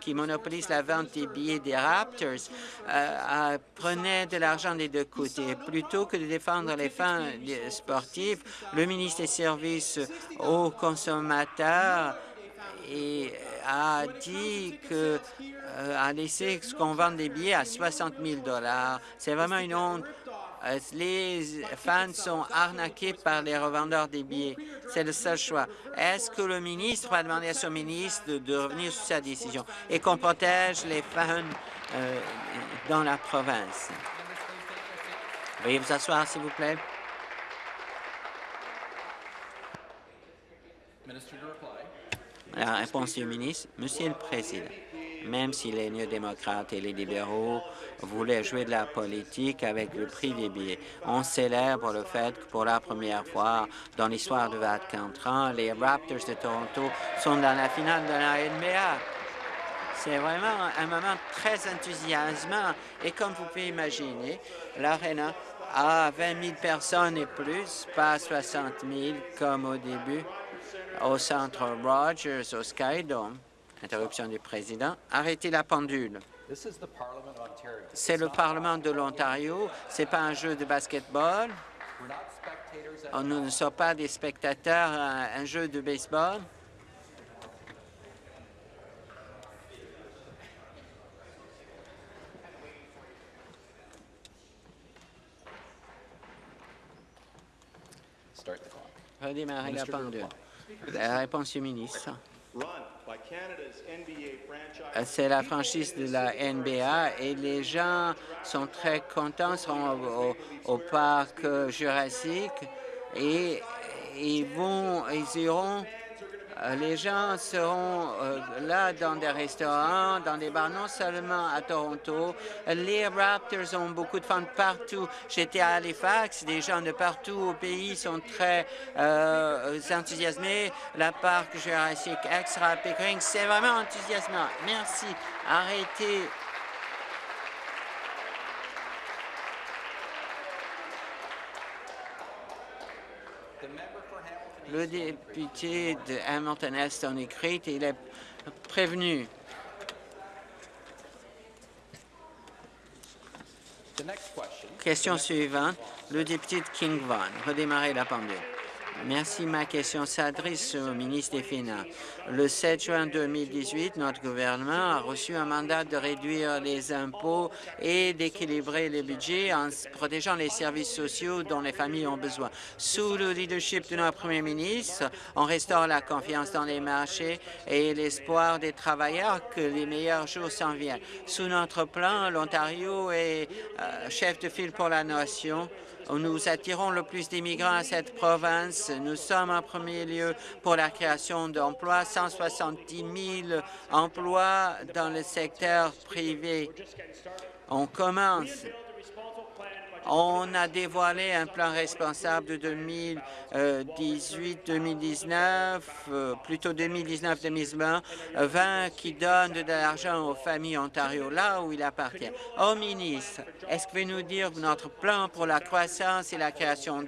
qui monopolise la vente des billets des Raptors, euh, prenait de l'argent des deux côtés. Plutôt que de défendre les fins sportives, le ministre des Services aux consommateurs et a dit que euh, a laissé qu'on vend des billets à 60 000 dollars. C'est vraiment une honte. Euh, les fans sont arnaqués par les revendeurs des billets. C'est le seul choix. Est-ce que le ministre va demander à son ministre de, revenir sur sa décision et qu'on protège les fans euh, dans la province? Veuillez vous asseoir, s'il vous plaît. La réponse du ministre, Monsieur le Président, même si les néo-démocrates et les libéraux voulaient jouer de la politique avec le prix des billets. On célèbre le fait que pour la première fois dans l'histoire de 24 ans, les Raptors de Toronto sont dans la finale de la NBA. C'est vraiment un moment très enthousiasmant et comme vous pouvez imaginer, l'Arena a 20 000 personnes et plus, pas 60 000 comme au début au centre Rogers, au Skydome. Interruption du président. Arrêtez la pendule. C'est le Parlement de l'Ontario. Ce n'est pas un jeu de basketball. Nous ne sommes pas des spectateurs à un jeu de baseball. Redémarrer la pendule. La réponse du ministre. C'est la franchise de la NBA et les gens sont très contents, seront au, parc jurassique et ils vont, ils iront les gens seront euh, là dans des restaurants, dans des bars, non seulement à Toronto. Les Raptors ont beaucoup de fans partout. J'étais à Halifax, des gens de partout au pays sont très euh, enthousiasmés. La parc Jurassic Extra Pickering, c'est vraiment enthousiasmant. Merci. Arrêtez Le député de Hamilton-Est en écrit, il est prévenu. Question suivante, le député de King Vaughan. Redémarrer la pendule. Merci. Ma question s'adresse au ministre des Finances. Le 7 juin 2018, notre gouvernement a reçu un mandat de réduire les impôts et d'équilibrer les budgets en protégeant les services sociaux dont les familles ont besoin. Sous le leadership de notre premier ministre, on restaure la confiance dans les marchés et l'espoir des travailleurs que les meilleurs jours s'en viennent. Sous notre plan, l'Ontario est euh, chef de file pour la nation nous attirons le plus d'immigrants à cette province. Nous sommes en premier lieu pour la création d'emplois, 170 000 emplois dans le secteur privé. On commence on a dévoilé un plan responsable de 2018-2019, euh, plutôt 2019-2020, 20 qui donne de l'argent aux familles Ontario, là où il appartient. Au ministre, est-ce que vous pouvez nous dire notre plan pour la croissance et la création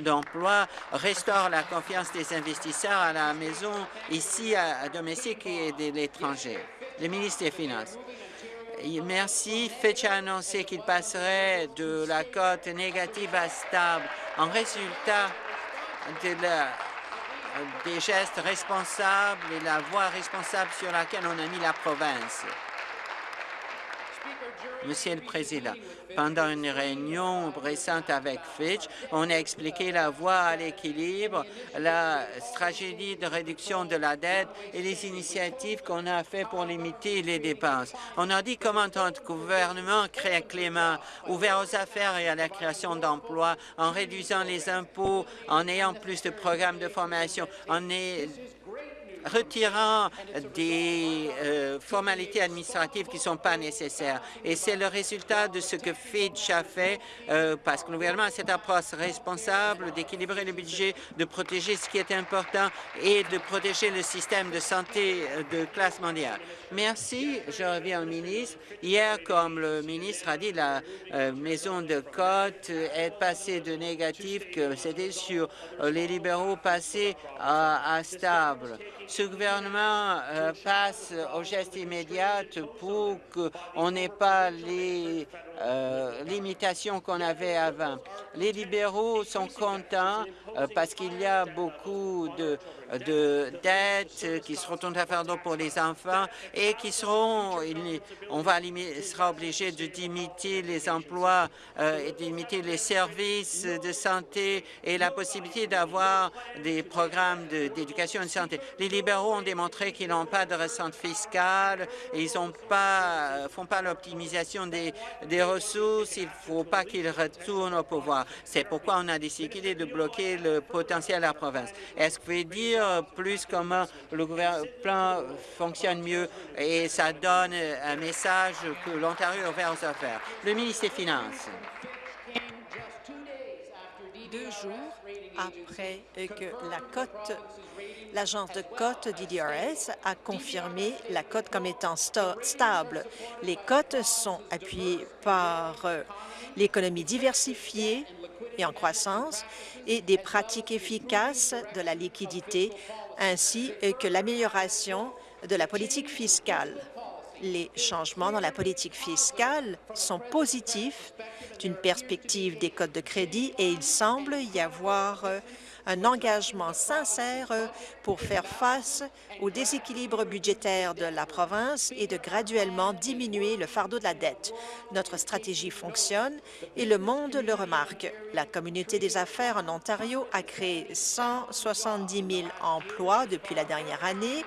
d'emplois? Restaure la confiance des investisseurs à la maison, ici à, à domestique et de l'étranger? Le ministre des Finances. Merci. Fitch a annoncé qu'il passerait de la cote négative à stable en résultat des gestes responsables et la voie responsable sur laquelle on a mis la province. Monsieur le Président, pendant une réunion récente avec Fitch, on a expliqué la voie à l'équilibre, la tragédie de réduction de la dette et les initiatives qu'on a faites pour limiter les dépenses. On a dit comment notre gouvernement crée un climat ouvert aux affaires et à la création d'emplois en réduisant les impôts, en ayant plus de programmes de formation, en retirant des euh, formalités administratives qui ne sont pas nécessaires. Et c'est le résultat de ce que Fitch a fait, euh, parce que le gouvernement a cette approche responsable d'équilibrer le budget, de protéger ce qui est important et de protéger le système de santé euh, de classe mondiale. Merci. Je reviens au ministre. Hier, comme le ministre a dit, la maison de cote est passée de négatif, que c'était sur les libéraux passés à, stable ce gouvernement euh, passe au geste immédiat pour qu'on n'ait pas les euh, limitations qu'on avait avant. Les libéraux sont contents euh, parce qu'il y a beaucoup de, de dettes qui seront à fait pour les enfants qui seront, on va sera obligé de limiter les emplois et de limiter les services de santé et la possibilité d'avoir des programmes d'éducation et de santé. Les libéraux ont démontré qu'ils n'ont pas de ressente fiscale, ils ne pas, font pas l'optimisation des, des ressources, il ne faut pas qu'ils retournent au pouvoir. C'est pourquoi on a décidé de bloquer le potentiel de la province. Est-ce que vous pouvez dire plus comment le plan fonctionne mieux et ça donne un message que l'Ontario est ouvert aux affaires? Le ministre des Finances
deux jours après que la cote, l'agence de cote d'IDRS a confirmé la cote comme étant stable. Les cotes sont appuyées par euh, l'économie diversifiée et en croissance et des pratiques efficaces de la liquidité ainsi que l'amélioration de la politique fiscale. Les changements dans la politique fiscale sont positifs d'une perspective des codes de crédit et il semble y avoir euh, un engagement sincère pour faire face au déséquilibre budgétaire de la province et de graduellement diminuer le fardeau de la dette. Notre stratégie fonctionne et le monde le remarque. La communauté des affaires en Ontario a créé 170 000 emplois depuis la dernière année.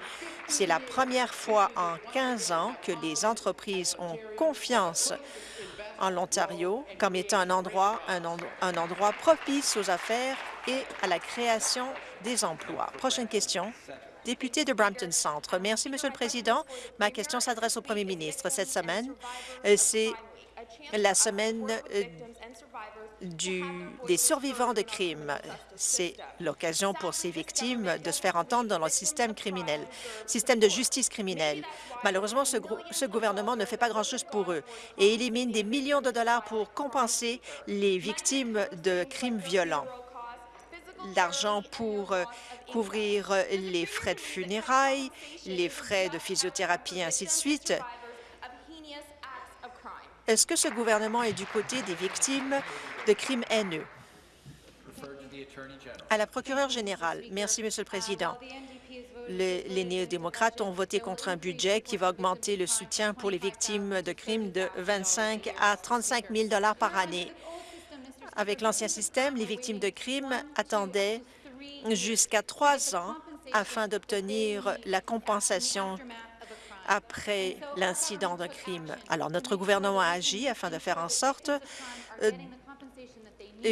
C'est la première fois en 15 ans que les entreprises ont confiance en l'Ontario comme étant un, endroit propice aux affaires et à la création des emplois. Prochaine question. Député de Brampton Centre. Merci, Monsieur le Président. Ma question s'adresse au Premier ministre. Cette semaine, euh, c'est la semaine euh, des survivants de crimes. C'est l'occasion pour ces victimes de se faire entendre dans le système criminel, système de justice criminelle. Malheureusement, ce, ce gouvernement ne fait pas grand-chose pour eux et élimine des millions de dollars pour compenser les victimes de crimes violents l'argent pour euh, couvrir les frais de funérailles, les frais de physiothérapie, et ainsi de suite. Est-ce que ce gouvernement est du côté des victimes de crimes haineux? À la procureure générale. Merci, Monsieur le Président. les néo-démocrates ont voté contre un budget qui va augmenter le soutien pour les victimes de crimes de 25 à 35 000 par année. Avec l'ancien système, les victimes de crimes attendaient jusqu'à trois ans afin d'obtenir la compensation après l'incident d'un crime. Alors, notre gouvernement a agi afin de faire en sorte euh,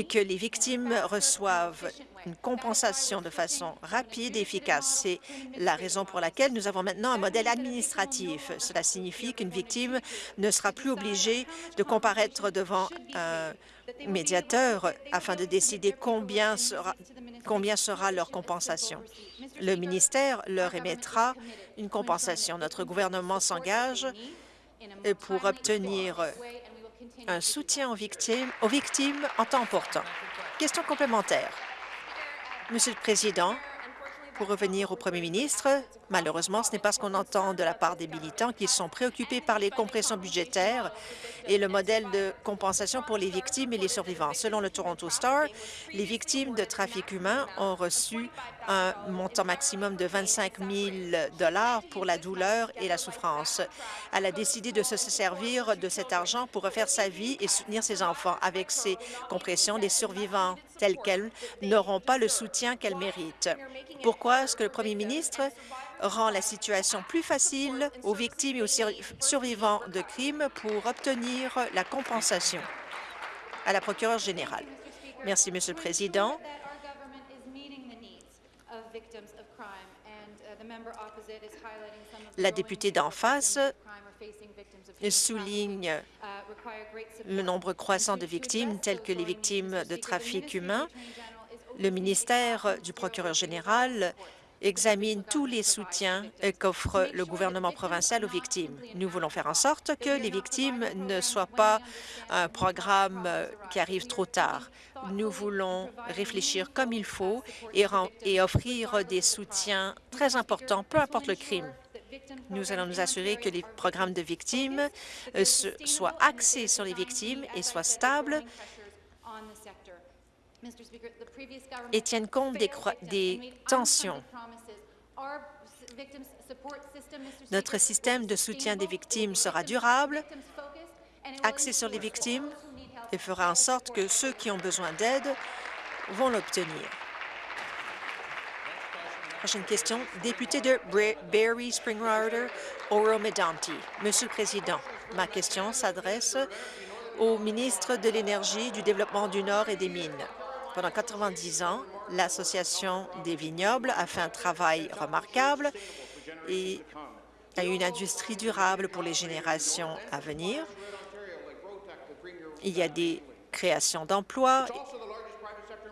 que les victimes reçoivent une compensation de façon rapide et efficace. C'est la raison pour laquelle nous avons maintenant un modèle administratif. Cela signifie qu'une victime ne sera plus obligée de comparaître devant un médiateur afin de décider combien sera, leur compensation. Le ministère leur émettra une compensation. Notre gouvernement s'engage pour obtenir un soutien aux victimes, aux victimes en temps temps. Question complémentaire. Monsieur le Président, pour revenir au premier ministre, malheureusement, ce n'est pas ce qu'on entend de la part des militants qui sont préoccupés par les compressions budgétaires et le modèle de compensation pour les victimes et les survivants. Selon le Toronto Star, les victimes de trafic humain ont reçu un montant maximum de 25 000 pour la douleur et la souffrance. Elle a décidé de se servir de cet argent pour refaire sa vie et soutenir ses enfants. Avec ces compressions, les survivants tels quels n'auront pas le soutien qu'elles méritent. Pourquoi est-ce que le premier ministre rend la situation plus facile aux victimes et aux survivants de crimes pour obtenir la compensation? À la procureure générale? Merci, Monsieur le Président. La députée d'en face souligne le nombre croissant de victimes, telles que les victimes de trafic humain. Le ministère du procureur général examine tous les soutiens qu'offre le gouvernement provincial aux victimes. Nous voulons faire en sorte que les victimes ne soient pas un programme qui arrive trop tard. Nous voulons réfléchir comme il faut et, offrir des soutiens très importants, peu importe le crime. Nous allons nous assurer que les programmes de victimes euh, soient axés sur les victimes et soient stables et tiennent compte des tensions. Notre système de soutien des victimes sera durable, axé sur les victimes et fera en sorte que ceux qui ont besoin d'aide vont l'obtenir. Prochaine question, député de Barry Springwater, Oro Medanti. Monsieur le Président, ma question s'adresse au ministre de l'Énergie, du Développement du Nord et des Mines. Pendant 90 ans, l'Association des vignobles a fait un travail remarquable et a une industrie durable pour les générations à venir. Il y a des créations d'emplois.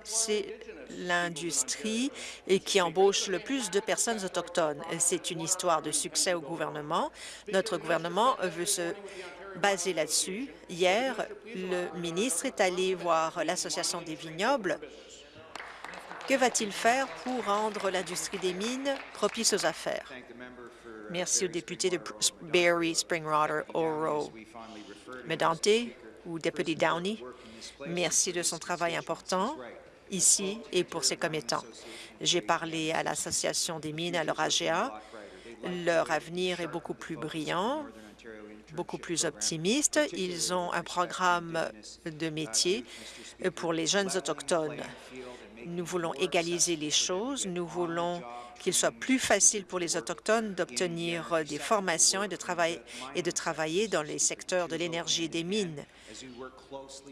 C'est l'industrie qui embauche le plus de personnes autochtones. C'est une histoire de succès au gouvernement. Notre gouvernement veut se baser là-dessus. Hier, le ministre est allé voir l'Association des vignobles. Que va-t-il faire pour rendre l'industrie des mines propice aux affaires? Merci au député de Barry Springwater Oro Medante ou député Downey. Merci de son travail important ici et pour ses commettants. J'ai parlé à l'Association des mines à leur AGA. Leur avenir est beaucoup plus brillant beaucoup plus optimistes. Ils ont un programme de métier pour les jeunes autochtones. Nous voulons égaliser les choses. Nous voulons qu'il soit plus facile pour les Autochtones d'obtenir des formations et de, travailler, et de travailler dans les secteurs de l'énergie et des mines.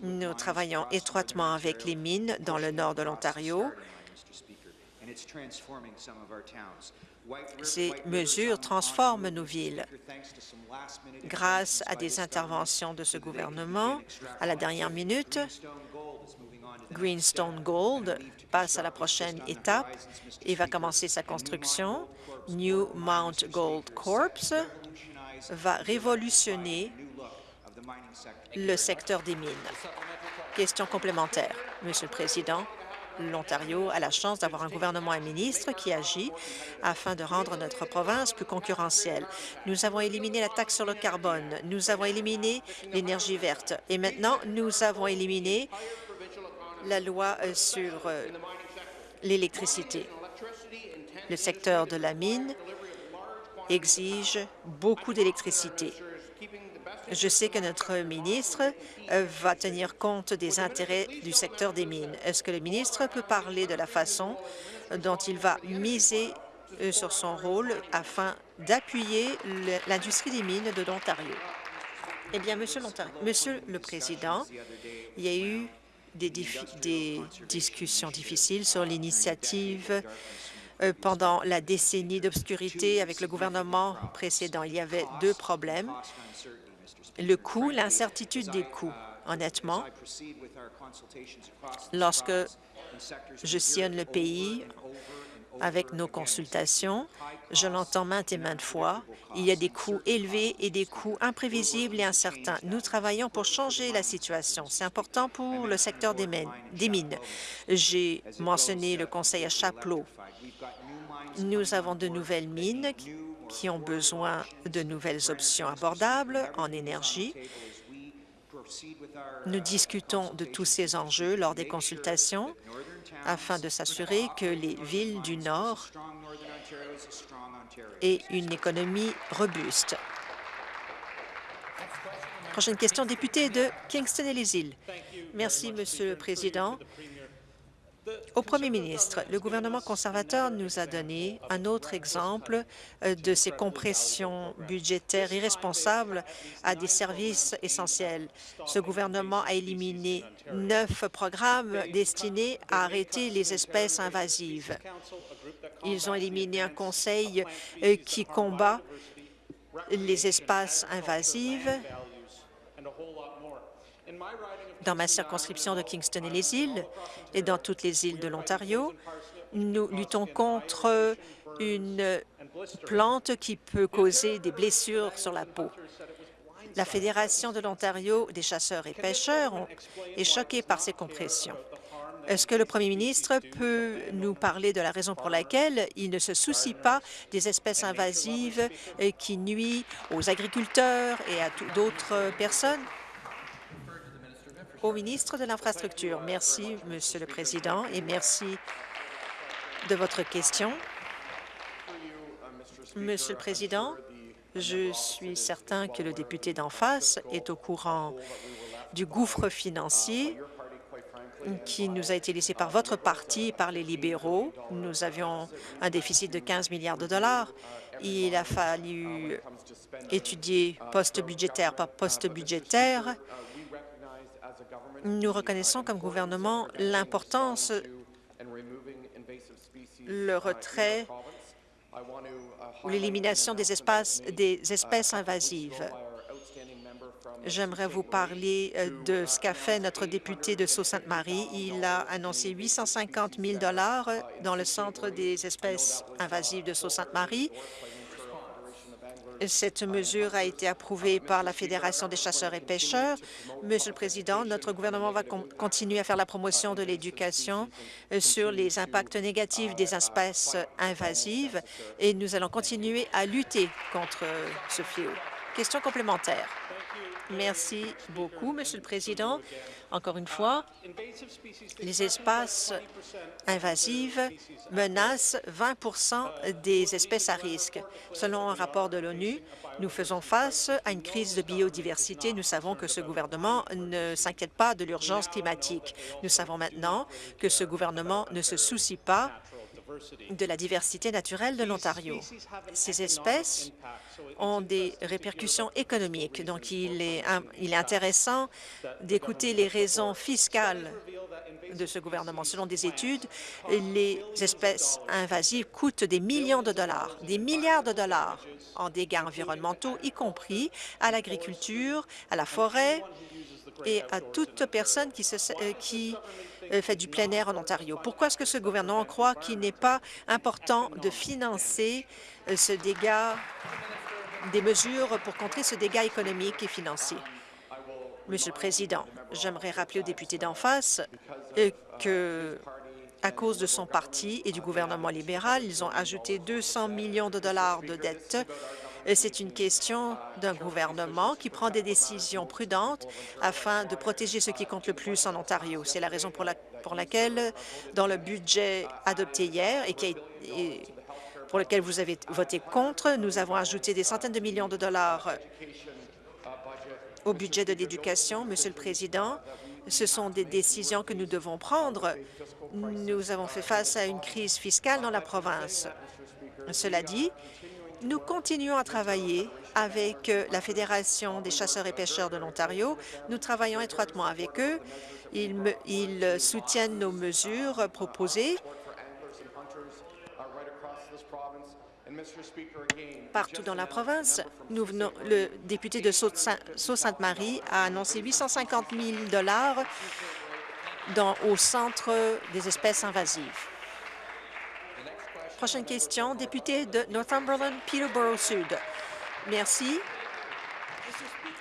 Nous travaillons étroitement avec les mines dans le nord de l'Ontario ces mesures transforment nos villes. Grâce à des interventions de ce gouvernement, à la dernière minute, Greenstone Gold passe à la prochaine étape et va commencer sa construction. New Mount Gold Corps va révolutionner le secteur des mines. Question complémentaire, Monsieur le Président l'Ontario a la chance d'avoir un gouvernement et un ministre qui agit afin de rendre notre province plus concurrentielle. Nous avons éliminé la taxe sur le carbone, nous avons éliminé l'énergie verte et maintenant nous avons éliminé la loi euh, sur euh, l'électricité. Le secteur de la mine exige beaucoup d'électricité. Je sais que notre ministre euh, va tenir compte des intérêts du secteur des mines. Est-ce que le ministre peut parler de la façon dont il va miser sur son rôle afin d'appuyer l'industrie des mines de l'Ontario? Eh bien, Monsieur le Président, il y a eu des, discussions difficiles sur l'initiative euh, pendant la décennie d'obscurité avec le gouvernement précédent. Il y avait deux problèmes le coût, l'incertitude des coûts. Honnêtement, lorsque je sillonne le pays avec nos consultations, je l'entends maintes et maintes fois, il y a des coûts élevés et des coûts imprévisibles et incertains. Nous travaillons pour changer la situation. C'est important pour le secteur des mines. J'ai mentionné le conseil à Chapelot. Nous avons de nouvelles mines qui ont besoin de nouvelles options abordables en énergie. Nous discutons de tous ces enjeux lors des consultations afin de s'assurer que les villes du Nord aient une économie robuste. Prochaine question, député de Kingston et les îles. Merci, Monsieur le Président. Au Premier ministre, le gouvernement conservateur nous a donné un autre exemple euh, de ces compressions budgétaires irresponsables à des services essentiels. Ce gouvernement a éliminé neuf programmes destinés à arrêter les espèces invasives. Ils ont éliminé un conseil euh, qui combat les espèces invasives dans ma circonscription de Kingston et les îles et dans toutes les îles de l'Ontario, nous luttons contre une plante qui peut causer des blessures sur la peau. La Fédération de l'Ontario des chasseurs et pêcheurs est choquée par ces compressions. Est-ce que le premier ministre peut nous parler de la raison pour laquelle il ne se soucie pas des espèces invasives qui nuisent aux agriculteurs et à d'autres personnes? Au ministre de l'Infrastructure. Merci, Monsieur le Président, et merci de votre question. Monsieur le Président, je suis certain que le député d'en face est au courant du gouffre financier qui nous a été laissé par votre parti et par les libéraux. Nous avions un déficit de 15 milliards de dollars. Il a fallu étudier poste budgétaire par poste budgétaire. Nous reconnaissons comme gouvernement l'importance le retrait ou l'élimination des, espaces, des espèces invasives. J'aimerais vous parler euh, de ce qu'a fait notre député de Sault-Sainte-Marie. Il a annoncé 850 000 dans le Centre des espèces invasives de Sault-Sainte-Marie. Cette mesure a été approuvée par la Fédération des chasseurs et pêcheurs. Monsieur le Président, notre gouvernement va continuer à faire la promotion de l'éducation euh, sur les impacts négatifs des espèces invasives et nous allons continuer à lutter contre euh, ce fléau. Question complémentaire. Merci beaucoup, Monsieur le Président. Encore une fois, les espaces invasives menacent 20 des espèces à risque. Selon un rapport de l'ONU, nous faisons face à une crise de biodiversité. Nous savons que ce gouvernement ne s'inquiète pas de l'urgence climatique. Nous savons maintenant que ce gouvernement ne se soucie pas de la diversité naturelle de l'Ontario. Ces espèces ont des répercussions économiques, donc il est, il est intéressant d'écouter les raisons fiscales de ce gouvernement. Selon des études, les espèces invasives coûtent des millions de dollars, des milliards de dollars en dégâts environnementaux, y compris à l'agriculture, à la forêt et à toute personne qui, se, euh, qui fait du plein air en Ontario. Pourquoi est-ce que ce gouvernement croit qu'il n'est pas important de financer euh, ce dégât, des mesures pour contrer ce dégât économique et financier? Monsieur le Président, j'aimerais rappeler aux députés d'en face euh, que à cause de son parti et du gouvernement libéral, ils ont ajouté 200 millions de dollars de dettes c'est une question d'un gouvernement qui prend des décisions prudentes afin de protéger ce qui compte le plus en Ontario. C'est la raison pour, laquelle, dans le budget adopté hier et, qui pour lequel vous avez voté contre, nous avons ajouté des centaines de millions de dollars au budget de l'éducation. Monsieur le Président, ce sont des décisions que nous devons prendre. Nous avons fait face à une crise fiscale dans la province. Cela dit, nous continuons à travailler avec euh, la Fédération des chasseurs et pêcheurs de l'Ontario. Nous travaillons étroitement avec eux. Ils, soutiennent nos mesures proposées partout dans la province. Le député de Sault-Sainte-Marie a annoncé 850 000 dans, au centre des espèces invasives. Prochaine question, député de Northumberland, Peterborough Sud. Merci.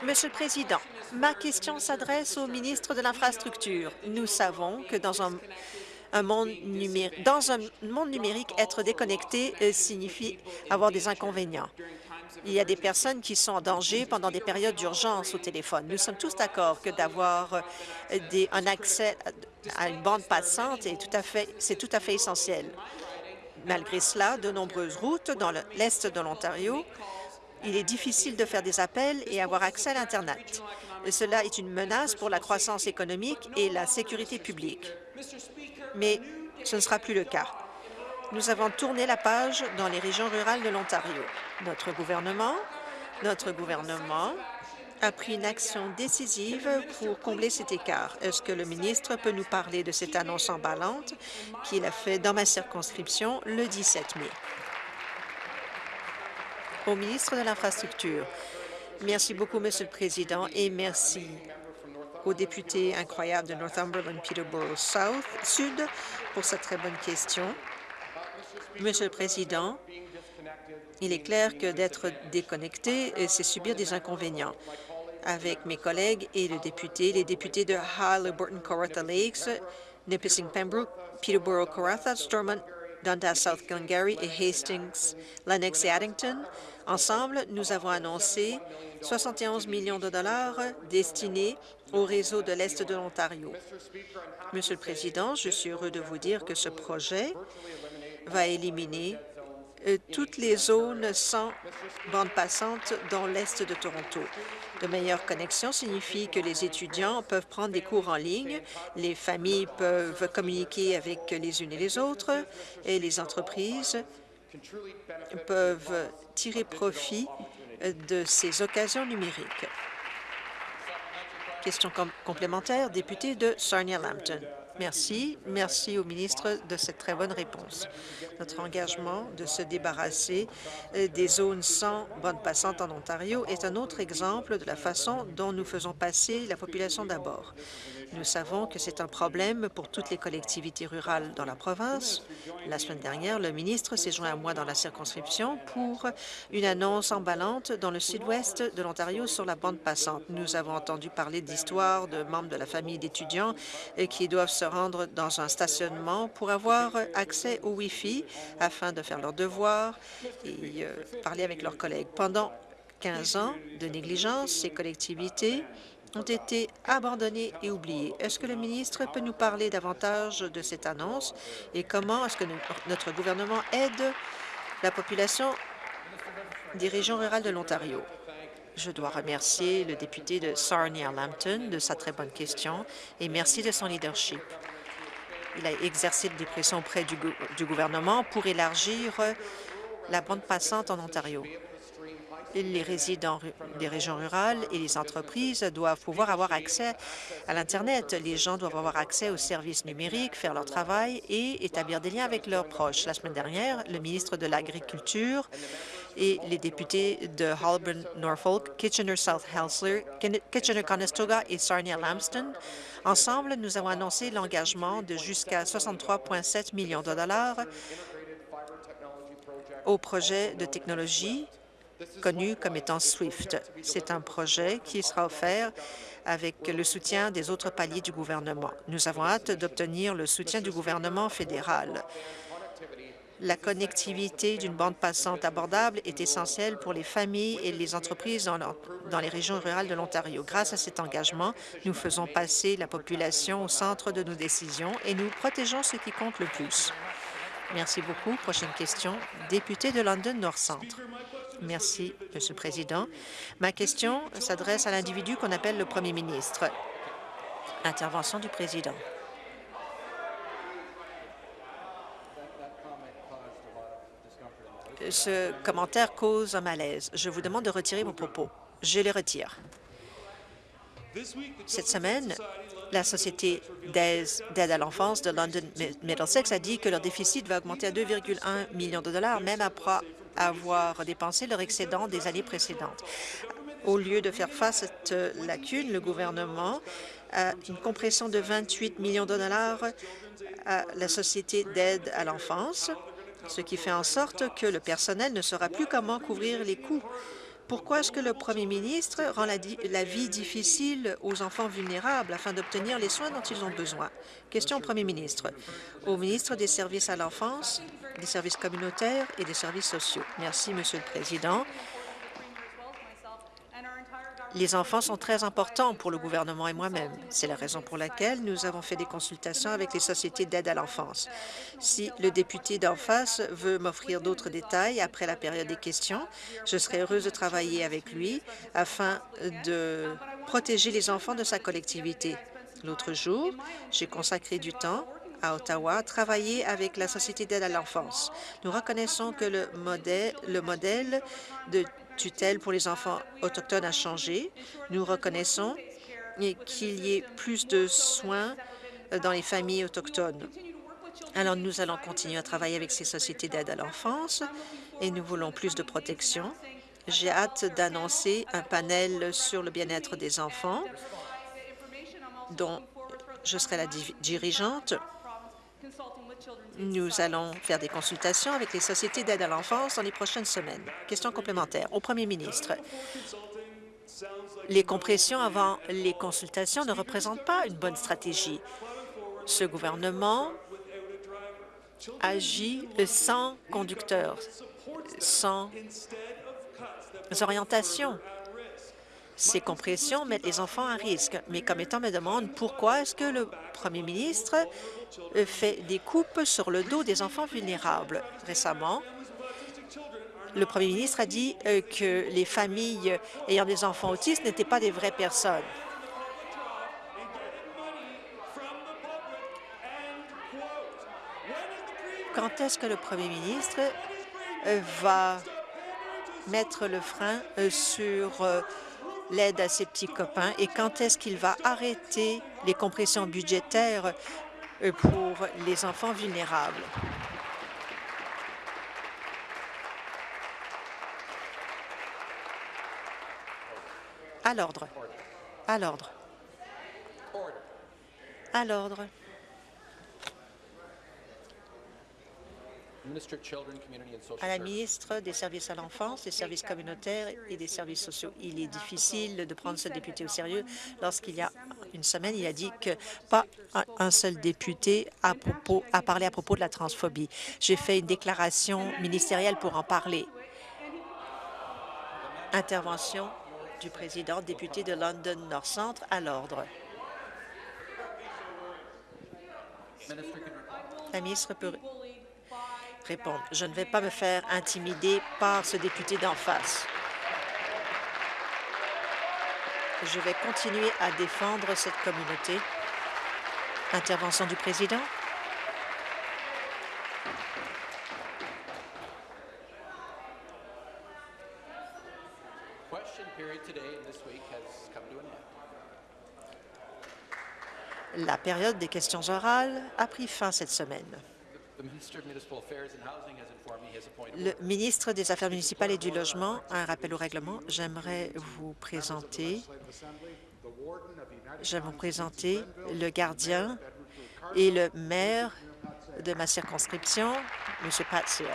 Monsieur le Président, ma question s'adresse au ministre de l'Infrastructure. Nous savons que dans un, monde numérique, être déconnecté euh, signifie avoir des inconvénients. Il y a des personnes qui sont en danger pendant des périodes d'urgence au téléphone. Nous sommes tous d'accord que d'avoir euh, un accès à une bande passante est c'est tout à fait essentiel. Malgré cela, de nombreuses routes dans l'est de l'Ontario, il est difficile de faire des appels et avoir accès à l'Internet. Cela est une menace pour la croissance économique et la sécurité publique. Mais ce ne sera plus le cas. Nous avons tourné la page dans les régions rurales de l'Ontario. Notre gouvernement, notre gouvernement a pris une action décisive pour combler cet écart. Est-ce que le ministre peut nous parler de cette annonce emballante qu'il a fait dans ma circonscription le 17 mai? Au ministre de l'Infrastructure. Merci beaucoup, Monsieur le Président, et merci au député incroyable de Northumberland Peterborough South Sud pour cette très bonne question. Monsieur le Président, il est clair que d'être déconnecté, c'est subir des inconvénients avec mes collègues et le député, les députés de Halliburton, Kawartha Lakes, Nipissing Pembroke, Peterborough, Kawartha, Stormont, Dundas, South Glengarry et Hastings, Lennox et Addington. Ensemble, nous avons annoncé 71 millions de dollars destinés au réseau de l'Est de l'Ontario. Monsieur le Président, je suis heureux de vous dire que ce projet va éliminer euh, toutes les zones sans bande passante dans l'est de Toronto. De meilleures connexions signifie que les étudiants peuvent prendre des cours en ligne, les familles peuvent communiquer avec les unes et les autres, et les entreprises peuvent tirer profit de ces occasions numériques. Question complémentaire, député de Sarnia-Lambton. Merci. Merci au ministre de cette très bonne réponse. Notre engagement de se débarrasser euh, des zones sans bande passante en Ontario est un autre exemple de la façon dont nous faisons passer la population d'abord. Nous savons que c'est un problème pour toutes les collectivités rurales dans la province. La semaine dernière, le ministre s'est joint à moi dans la circonscription pour une annonce emballante dans le sud-ouest de l'Ontario sur la bande passante. Nous avons entendu parler d'histoires de membres de la famille d'étudiants qui doivent se rendre dans un stationnement pour avoir accès au Wi-Fi afin de faire leurs devoirs et euh, parler avec leurs collègues. Pendant 15 ans de négligence, ces collectivités ont été abandonnés et oubliés. Est-ce que le ministre peut nous parler davantage de cette annonce et comment est-ce que notre gouvernement aide la population des régions rurales de l'Ontario? Je dois remercier le député de Sarnia-Lambton de sa très bonne question et merci de son leadership. Il a exercé des pressions auprès du, du gouvernement pour élargir la bande passante en Ontario les résidents des régions rurales et les entreprises doivent pouvoir avoir accès à l'Internet. Les gens doivent avoir accès aux services numériques, faire leur travail et établir des liens avec leurs proches. La semaine dernière, le ministre de l'Agriculture et les députés de Holborn, Norfolk, Kitchener-South Helsler, Kitchener-Conestoga et Sarnia-Lambston, ensemble, nous avons annoncé l'engagement de jusqu'à 63,7 millions de dollars au projet de technologie connu comme étant SWIFT. C'est un projet qui sera offert avec le soutien des autres paliers du gouvernement. Nous avons hâte d'obtenir le soutien du gouvernement fédéral. La connectivité d'une bande passante abordable est essentielle pour les familles et les entreprises dans, les régions rurales de l'Ontario. Grâce à cet engagement, nous faisons passer la population au centre de nos décisions et nous protégeons ce qui compte le plus. Merci beaucoup. Prochaine question, député de London Nord-Centre. Merci, Monsieur le Président. Ma question s'adresse à l'individu qu'on appelle le Premier ministre. Intervention du Président. Ce commentaire cause un malaise. Je vous demande de retirer vos propos. Je les retire. Cette semaine, la Société d'aide à l'enfance de London Middlesex a dit que leur déficit va augmenter à 2,1 millions de dollars, même après avoir dépensé leur excédent des années précédentes. Au lieu de faire face à cette lacune, le gouvernement a une compression de 28 millions de dollars à la Société d'aide à l'enfance, ce qui fait en sorte que le personnel ne saura plus comment couvrir les coûts pourquoi est-ce que le premier ministre rend la, vie difficile aux enfants vulnérables afin d'obtenir les soins dont ils ont besoin? Question au premier ministre. Au ministre des Services à l'enfance, des services communautaires et des services sociaux. Merci, Monsieur le Président. Les enfants sont très importants pour le gouvernement et moi-même. C'est la raison pour laquelle nous avons fait des consultations avec les sociétés d'aide à l'enfance. Si le député d'en face veut m'offrir d'autres détails après la période des questions, je serai heureuse de travailler avec lui afin de protéger les enfants de sa collectivité. L'autre jour, j'ai consacré du temps à Ottawa, travailler avec la Société d'aide à l'enfance. Nous reconnaissons que le modèle de tutelle pour les enfants autochtones a changé. Nous reconnaissons qu'il y ait plus de soins dans les familles autochtones. Alors, nous allons continuer à travailler avec ces sociétés d'aide à l'enfance et nous voulons plus de protection. J'ai hâte d'annoncer un panel sur le bien-être des enfants dont je serai la dirigeante nous allons faire des consultations avec les sociétés d'aide à l'enfance dans les prochaines semaines. Question complémentaire au premier ministre. Les compressions avant les consultations ne représentent pas une bonne stratégie. Ce gouvernement agit sans conducteur, sans orientation. Ces compressions mettent les enfants à risque. Mes commettants me demandent pourquoi est-ce que le premier ministre fait des coupes sur le dos des enfants vulnérables. Récemment, le premier ministre a dit euh, que les familles ayant des enfants autistes n'étaient pas des vraies personnes. Quand est-ce que le premier ministre euh, va mettre le frein euh, sur l'aide à ses petits copains? Et quand est-ce qu'il va arrêter les compressions budgétaires pour les enfants vulnérables? À l'ordre. À l'ordre. À l'ordre. À la ministre des Services à l'enfance, des services communautaires et des services sociaux. Il est difficile de prendre ce député au sérieux lorsqu'il y a une semaine, il a dit que pas un seul député a, propos, a parlé à propos de la transphobie. J'ai fait une déclaration ministérielle pour en parler. Intervention du président député de London North Centre à l'ordre. La ministre peut répondre. Je ne vais pas me faire intimider par ce député d'en face. Je vais continuer à défendre cette communauté. Intervention du président. La période des questions orales a pris fin cette semaine. Le ministre des Affaires municipales et du Logement a un rappel au règlement. J'aimerais vous présenter vous présenter le gardien et le maire de ma circonscription, M. Pat Seale.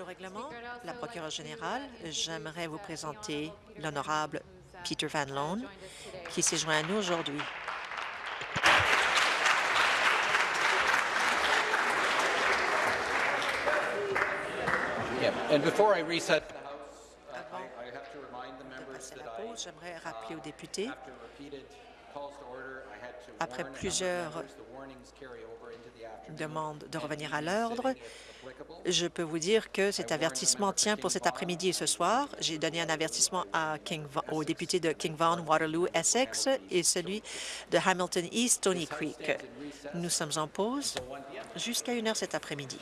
Au règlement, la procureure générale, j'aimerais vous présenter l'honorable Peter Van Loan, qui s'est joint à nous aujourd'hui.
Reset
Avant de passer la pause, j'aimerais rappeler aux députés après plusieurs demandes de revenir à l'ordre, je peux vous dire que cet avertissement tient pour cet après-midi et ce soir. J'ai donné un avertissement à King, au député de King Vaughan, Waterloo, Essex et celui de Hamilton East, Stony Creek. Nous sommes en pause jusqu'à une heure cet après-midi.